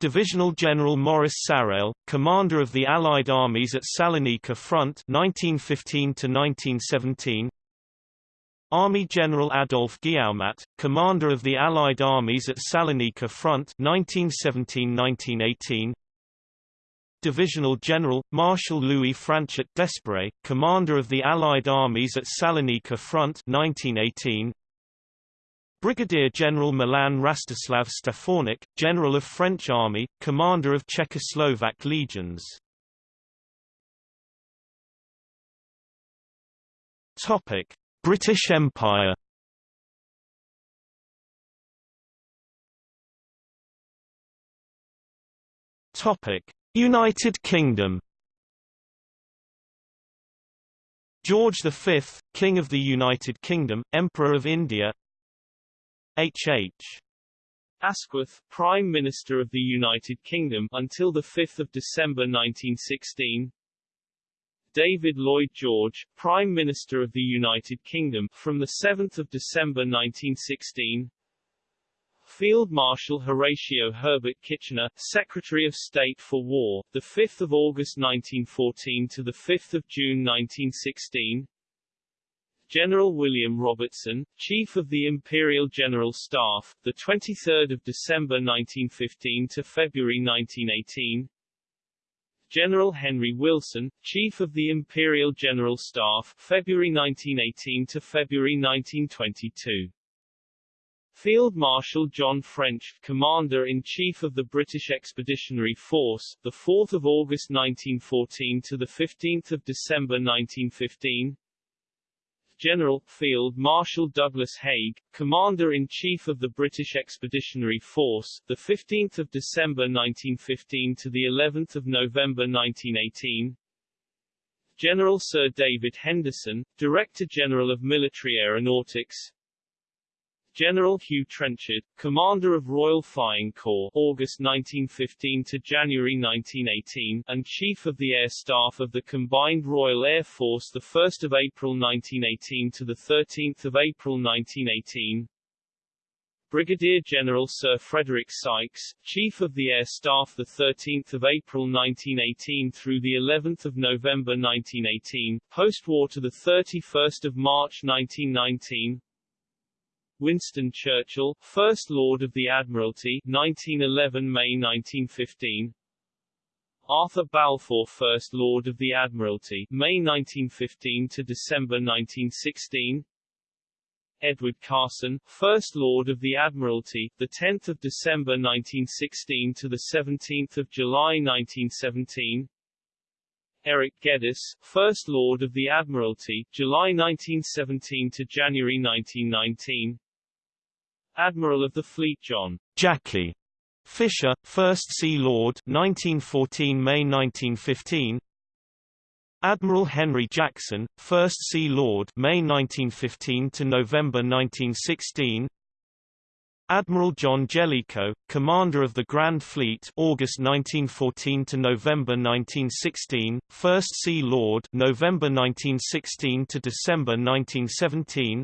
Divisional General Maurice Sarrail, Commander of the Allied Armies at Salonika Front 1915 to 1917. Army General Adolphe Guillaumat, Commander of the Allied Armies at Salonika Front 1917-1918. Divisional General, Marshal Louis Franchet d'Espèrey, Commander of the Allied Armies at Salonika Front 1918. Brigadier General Milan Rastislav Stefanik, General of French Army, Commander of Czechoslovak legions. Topic: British Empire. Topic: United Kingdom George V, King of the United Kingdom, Emperor of India H. H. Asquith, Prime Minister of the United Kingdom until 5 December 1916 David Lloyd George, Prime Minister of the United Kingdom from 7 December 1916 Field Marshal Horatio Herbert Kitchener, Secretary of State for War, the 5th of August 1914 to the 5th of June 1916. General William Robertson, Chief of the Imperial General Staff, the 23rd of December 1915 to February 1918. General Henry Wilson, Chief of the Imperial General Staff, February 1918 to February 1922. Field Marshal John French, Commander-in-Chief of the British Expeditionary Force, the 4th of August 1914 to the 15th of December 1915. General, Field Marshal Douglas Haig, Commander-in-Chief of the British Expeditionary Force, the 15th of December 1915 to the 11th of November 1918. General Sir David Henderson, Director General of Military Aeronautics, General Hugh Trenchard, Commander of Royal Flying Corps August 1915 to January 1918, and Chief of the Air Staff of the Combined Royal Air Force 1 April 1918 to 13 April 1918, Brigadier General Sir Frederick Sykes, Chief of the Air Staff the 13th of April 1918 through the 11th of November 1918, post-war to the 31st of March 1919, Winston Churchill, First Lord of the Admiralty 1911–May 1915 Arthur Balfour First Lord of the Admiralty May 1915 to December 1916 Edward Carson, First Lord of the Admiralty, the 10th of December 1916 to the 17th of July 1917. Eric Geddes, First Lord of the Admiralty, July 1917 to January 1919. Admiral of the Fleet John Jackie Fisher, 1st Sea Lord 1914 May 1915 Admiral Henry Jackson, 1st Sea Lord May 1915 to November 1916 Admiral John Jellicoe, Commander of the Grand Fleet August 1914 to November 1916, 1st Sea Lord November 1916 to December 1917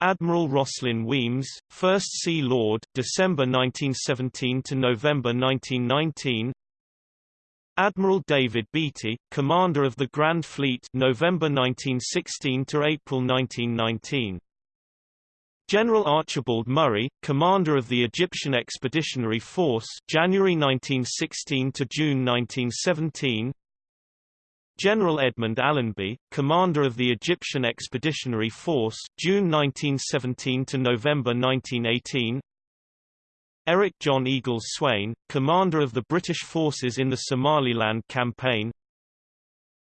Admiral Rosslyn Wemyss, 1st Sea Lord, December 1917 to November 1919. Admiral David Beatty, Commander of the Grand Fleet, November 1916 to April 1919. General Archibald Murray, Commander of the Egyptian Expeditionary Force, January 1916 to June 1917. General Edmund Allenby, commander of the Egyptian Expeditionary Force, June 1917 to November 1918. Eric John Eagles Swayne, commander of the British forces in the Somaliland campaign.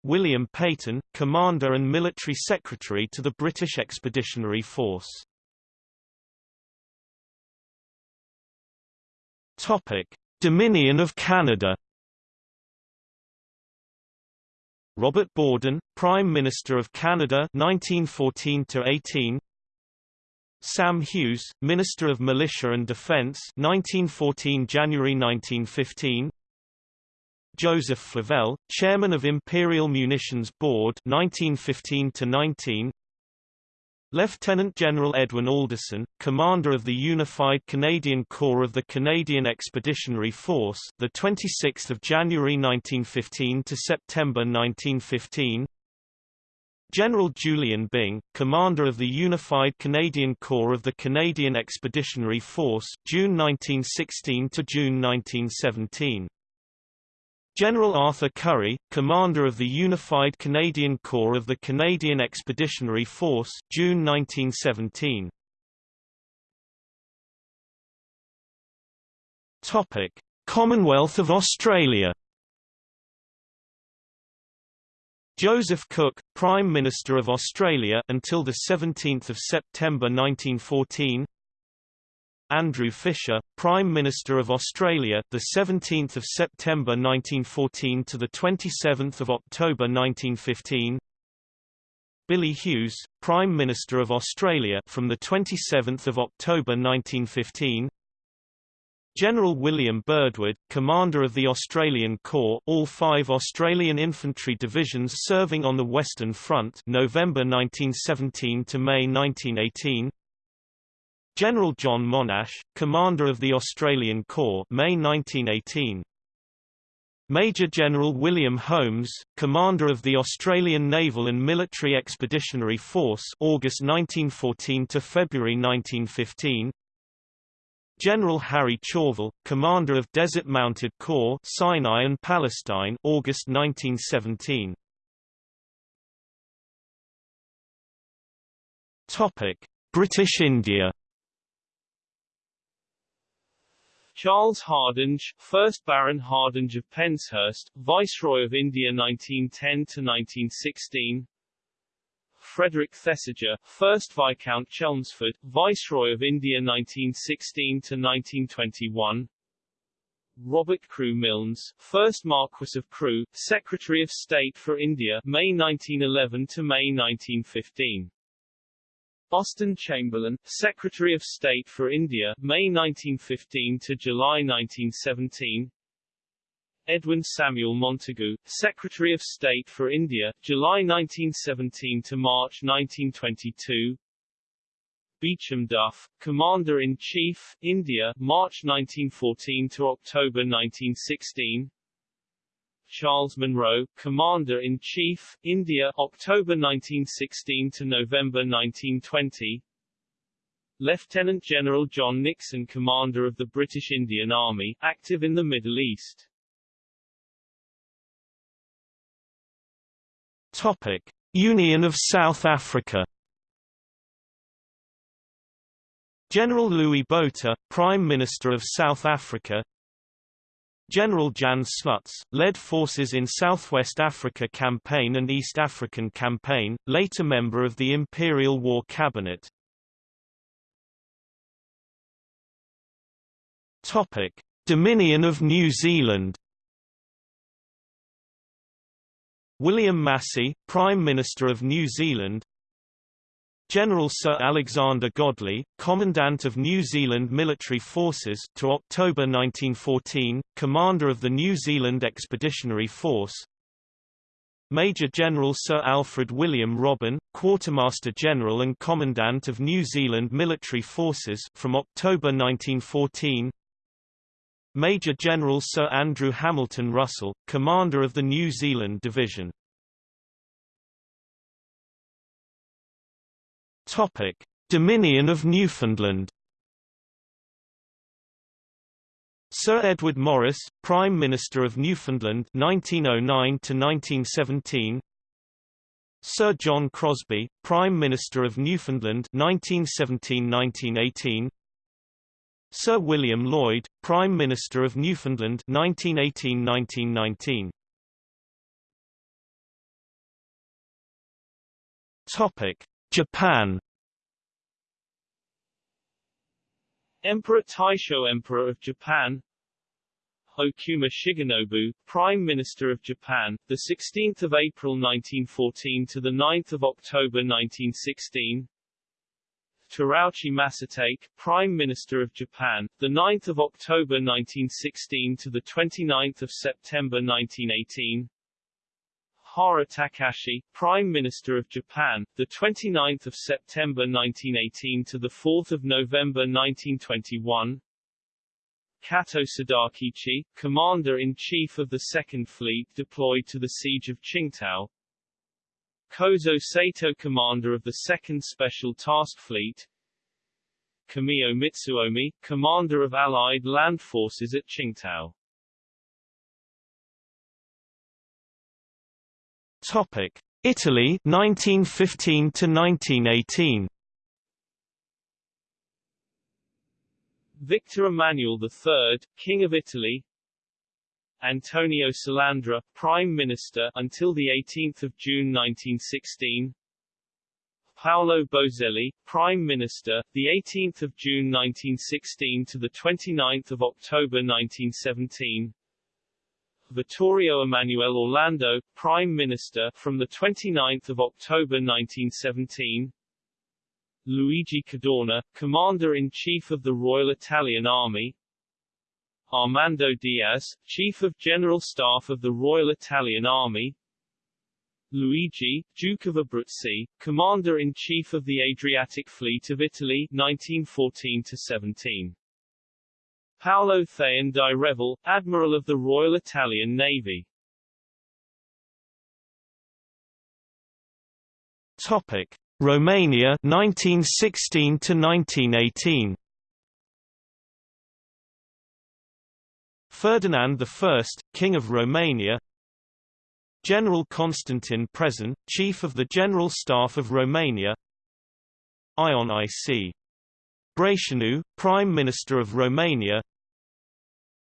William Peyton, commander and military secretary to the British Expeditionary Force. Topic: Dominion of Canada Robert Borden, Prime Minister of Canada 1914 to 18 Sam Hughes, Minister of Militia and Defence 1914 January 1915 Joseph Flavelle, Chairman of Imperial Munitions Board 1915 to 19 Lieutenant General Edwin Alderson, commander of the Unified Canadian Corps of the Canadian Expeditionary Force, the 26th of January 1915 to September 1915. General Julian Byng, commander of the Unified Canadian Corps of the Canadian Expeditionary Force, June 1916 to June 1917. General Arthur Currie, commander of the Unified Canadian Corps of the Canadian Expeditionary Force, June 1917. Topic: Commonwealth of Australia. Joseph Cook, Prime Minister of Australia until the 17th of September 1914. Andrew Fisher, Prime Minister of Australia, the 17th of September 1914 to the 27th of October 1915. Billy Hughes, Prime Minister of Australia, from the 27th of October 1915. General William Birdwood, Commander of the Australian Corps, all five Australian infantry divisions serving on the Western Front, November 1917 to May 1918. General John Monash, Commander of the Australian Corps May 1918. Major General William Holmes, Commander of the Australian Naval and Military Expeditionary Force August 1914 to February 1915. General Harry Chauvel, Commander of Desert Mounted Corps Sinai and Palestine August 1917. Topic: British India Charles Hardinge, 1st Baron Hardinge of Penshurst, Viceroy of India 1910–1916 Frederick Thesiger, 1st Viscount Chelmsford, Viceroy of India 1916–1921 Robert Crewe Milnes, 1st Marquess of Crewe, Secretary of State for India May 1911 to May 1915 Austen Chamberlain, Secretary of State for India, May 1915 to July 1917. Edwin Samuel Montagu, Secretary of State for India, July 1917 to March 1922. Beauchamp Duff, Commander-in-Chief, India, March 1914 to October 1916. Charles Monro, Commander-in-Chief, India, October 1916 to November 1920. Lieutenant General John Nixon Commander of the British Indian Army, active in the Middle East. Topic. Union of South Africa General Louis Botha, Prime Minister of South Africa General Jan Smuts, led forces in Southwest Africa Campaign and East African Campaign, later member of the Imperial War Cabinet. Dominion of New Zealand. William Massey, Prime Minister of New Zealand General Sir Alexander Godley, Commandant of New Zealand Military Forces to October 1914, Commander of the New Zealand Expeditionary Force. Major General Sir Alfred William Robin, Quartermaster General and Commandant of New Zealand Military Forces from October 1914 Major General Sir Andrew Hamilton Russell, Commander of the New Zealand Division Topic: Dominion of Newfoundland. Sir Edward Morris, Prime Minister of Newfoundland 1909 to 1917. Sir John Crosbie, Prime Minister of Newfoundland 1917-1918. Sir William Lloyd, Prime Minister of Newfoundland 1918-1919. Topic: Japan Emperor Taisho Emperor of Japan Okuma Shigenobu, Prime Minister of Japan, the 16th of April 1914 to the 9th of October 1916. Terauchi Masatake, Prime Minister of Japan, the 9th of October 1916 to the 29th of September 1918. Hara Takashi, Prime Minister of Japan, the 29th of September 1918 to the 4th of November 1921. Kato Sadakichi, Commander-in-Chief of the Second Fleet deployed to the siege of Tsingtao. Kozo Sato Commander of the Second Special Task Fleet. Kamio Mitsuomi, Commander of Allied Land Forces at Tsingtao. Topic: Italy 1915 to 1918. Victor Emmanuel III, King of Italy. Antonio Salandra, Prime Minister until the 18th of June 1916. Paolo Boselli, Prime Minister, the 18th of June 1916 to the 29th of October 1917. Vittorio Emanuele Orlando, Prime Minister from the 29th of October 1917. Luigi Cadorna, Commander-in-Chief of the Royal Italian Army. Armando Diaz, Chief of General Staff of the Royal Italian Army. Luigi, Duke of Abruzzi, Commander-in-Chief of the Adriatic Fleet of Italy 1914-17. Paolo Thaon di Revel, Admiral of the Royal Italian Navy. Topic: Romania 1916 to 1918. Ferdinand I, King of Romania General Constantin Prezan, Chief of the General Staff of Romania Ion I.C. Brătianu, Prime Minister of Romania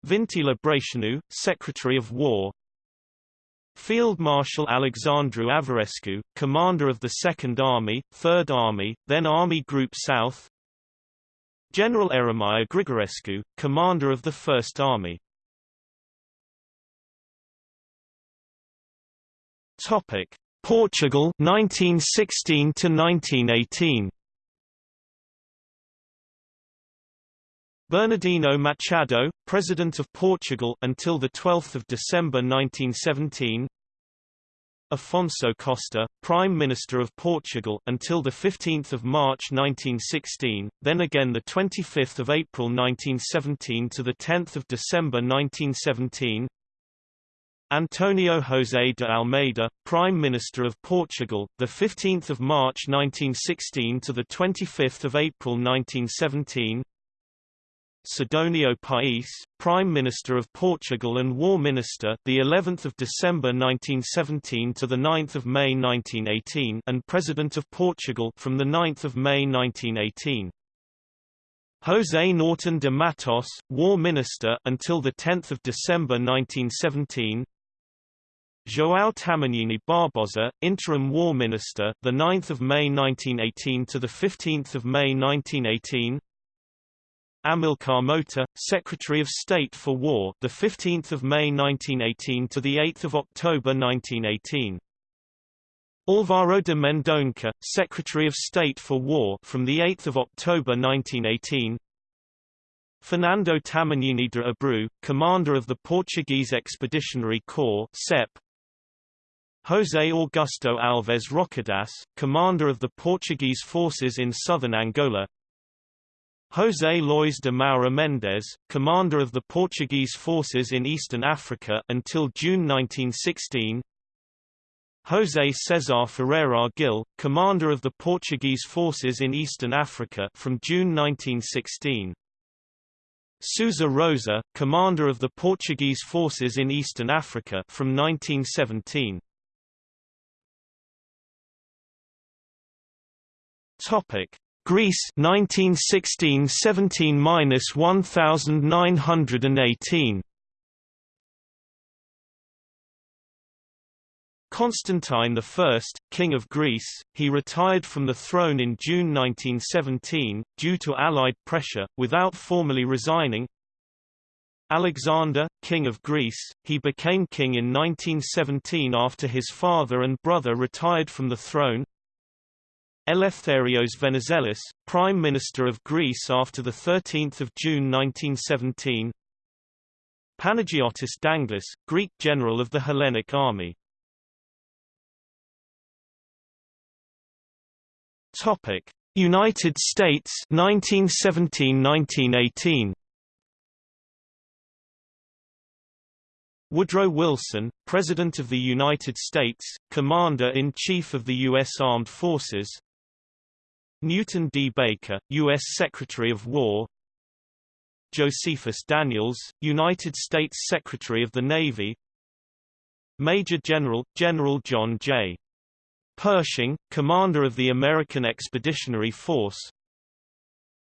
Vintila Brătianu, Secretary of War. Field Marshal Alexandru Averescu, commander of the Second Army, Third Army, then Army Group South. General Eremia Grigorescu, commander of the First Army. Topic: Portugal 1916 to 1918. Bernardino Machado, President of Portugal until the 12th of December 1917. Afonso Costa, Prime Minister of Portugal until the 15th of March 1916, then again the 25th of April 1917 to the 10th of December 1917. Antonio José de Almeida, Prime Minister of Portugal, the 15th of March 1916 to the 25th of April 1917. Sidonio Pais, Prime Minister of Portugal and War Minister, the 11th of December 1917 to the 9th of May 1918, and President of Portugal from the 9th of May 1918. José Norton de Matos, War Minister until the 10th of December 1917. João Tamagnini Barbosa, Interim War Minister, the 9th of May 1918 to the 15th of May 1918. Amilcar Mota, Secretary of State for War, the 15th of May 1918 to the 8th of October 1918. Álvaro de Mendonça, Secretary of State for War, from the 8th of October 1918. Fernando Tamagnini de Abreu, commander of the Portuguese Expeditionary Corps (CEP), José Augusto Alves Rocadas, commander of the Portuguese forces in southern Angola José Luís de Moura Mendes, commander of the Portuguese forces in eastern Africa until June 1916 José César Ferreira Gil, commander of the Portuguese forces in eastern Africa from June 1916 Sousa Rosa, commander of the Portuguese forces in eastern Africa from 1917 Topic: Greece 1916-17-1918. Constantine I, King of Greece, he retired from the throne in June 1917, due to Allied pressure, without formally resigning. Alexander, King of Greece, he became king in 1917 after his father and brother retired from the throne. Eleftherios Venizelos, Prime Minister of Greece after 13 June 1917 Panagiotis Danglis, Greek general of the Hellenic Army. United States 1917–1918 Woodrow Wilson, President of the United States, Commander-in-Chief of the U.S. Armed Forces Newton D. Baker, U.S. Secretary of War Josephus Daniels, United States Secretary of the Navy Major General, General John J. Pershing, Commander of the American Expeditionary Force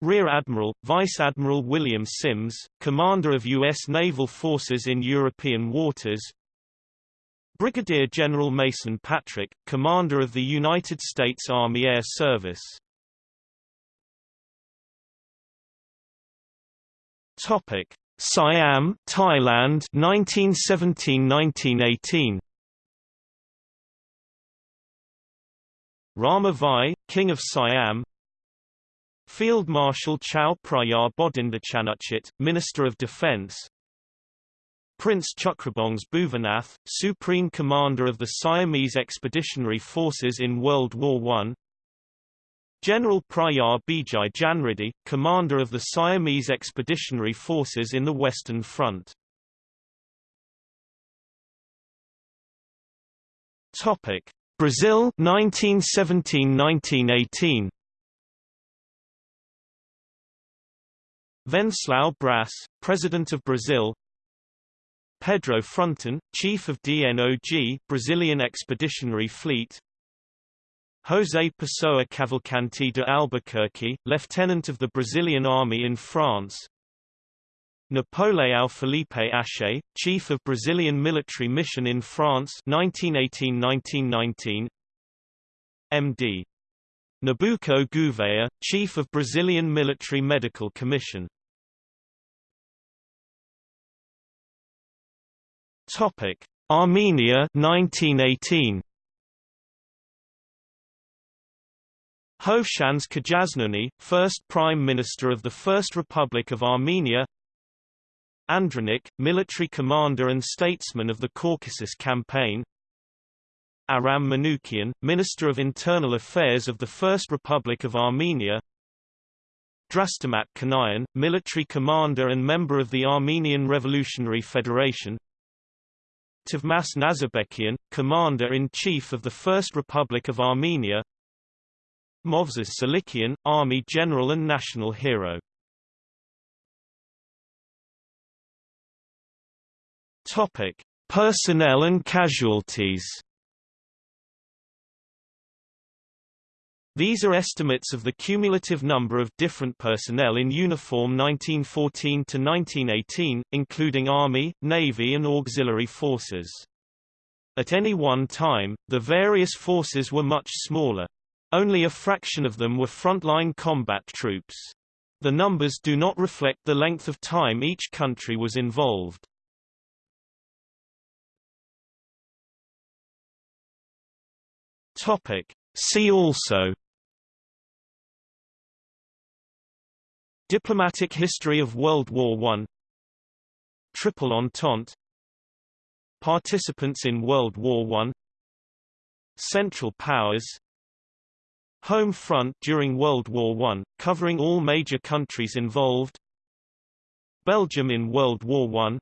Rear Admiral, Vice Admiral William Sims, Commander of U.S. Naval Forces in European waters Brigadier General Mason Patrick, Commander of the United States Army Air Service Topic: Siam, Thailand, 1917-1918. Rama Vai, King of Siam. Field Marshal Chao Phraya Bodindachannachit, Minister of Defense. Prince Chakrabongse Bhuvanath, Supreme Commander of the Siamese Expeditionary Forces in World War I General Phraya Bijai Janriddhi, Commander of the Siamese Expeditionary Forces in the Western Front. Topic: Brazil 1917-1918 Venceslau Braz, President of Brazil. Pedro Frontin, Chief of DNOG Brazilian Expeditionary Fleet José Pessoa Cavalcanti de Albuquerque, Lieutenant of the Brazilian Army in France Napoleão Felipe Aché, Chief of Brazilian Military Mission in France 1918-1919 MD. Nabuco Gouveia, Chief of Brazilian Military Medical Commission Armenia 1918. Hovhannes Kajaznuni, first Prime Minister of the First Republic of Armenia Andronik, military commander and statesman of the Caucasus Campaign Aram Manoukian, Minister of Internal Affairs of the First Republic of Armenia Drastamat Kanayan, military commander and member of the Armenian Revolutionary Federation Tovmas Nazarbekian, Commander-in-Chief of the First Republic of Armenia Movses Salikian, Army General and National Hero Topic: Personnel and casualties. These are estimates of the cumulative number of different personnel in uniform 1914 to 1918, including Army, Navy and auxiliary forces. At any one time, the various forces were much smaller. Only a fraction of them were frontline combat troops. The numbers do not reflect the length of time each country was involved. Topic. See also Diplomatic history of World War I Triple Entente Participants in World War I Central Powers Home Front during World War I, covering all major countries involved. Belgium in World War I.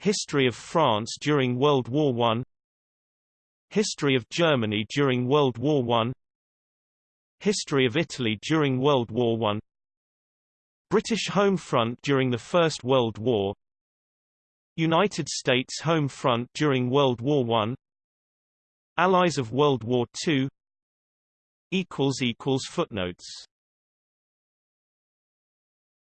History of France during World War I. History of Germany during World War I. History of Italy during World War I. British home front during the First World War. United States home front during World War I. Allies of World War II Footnotes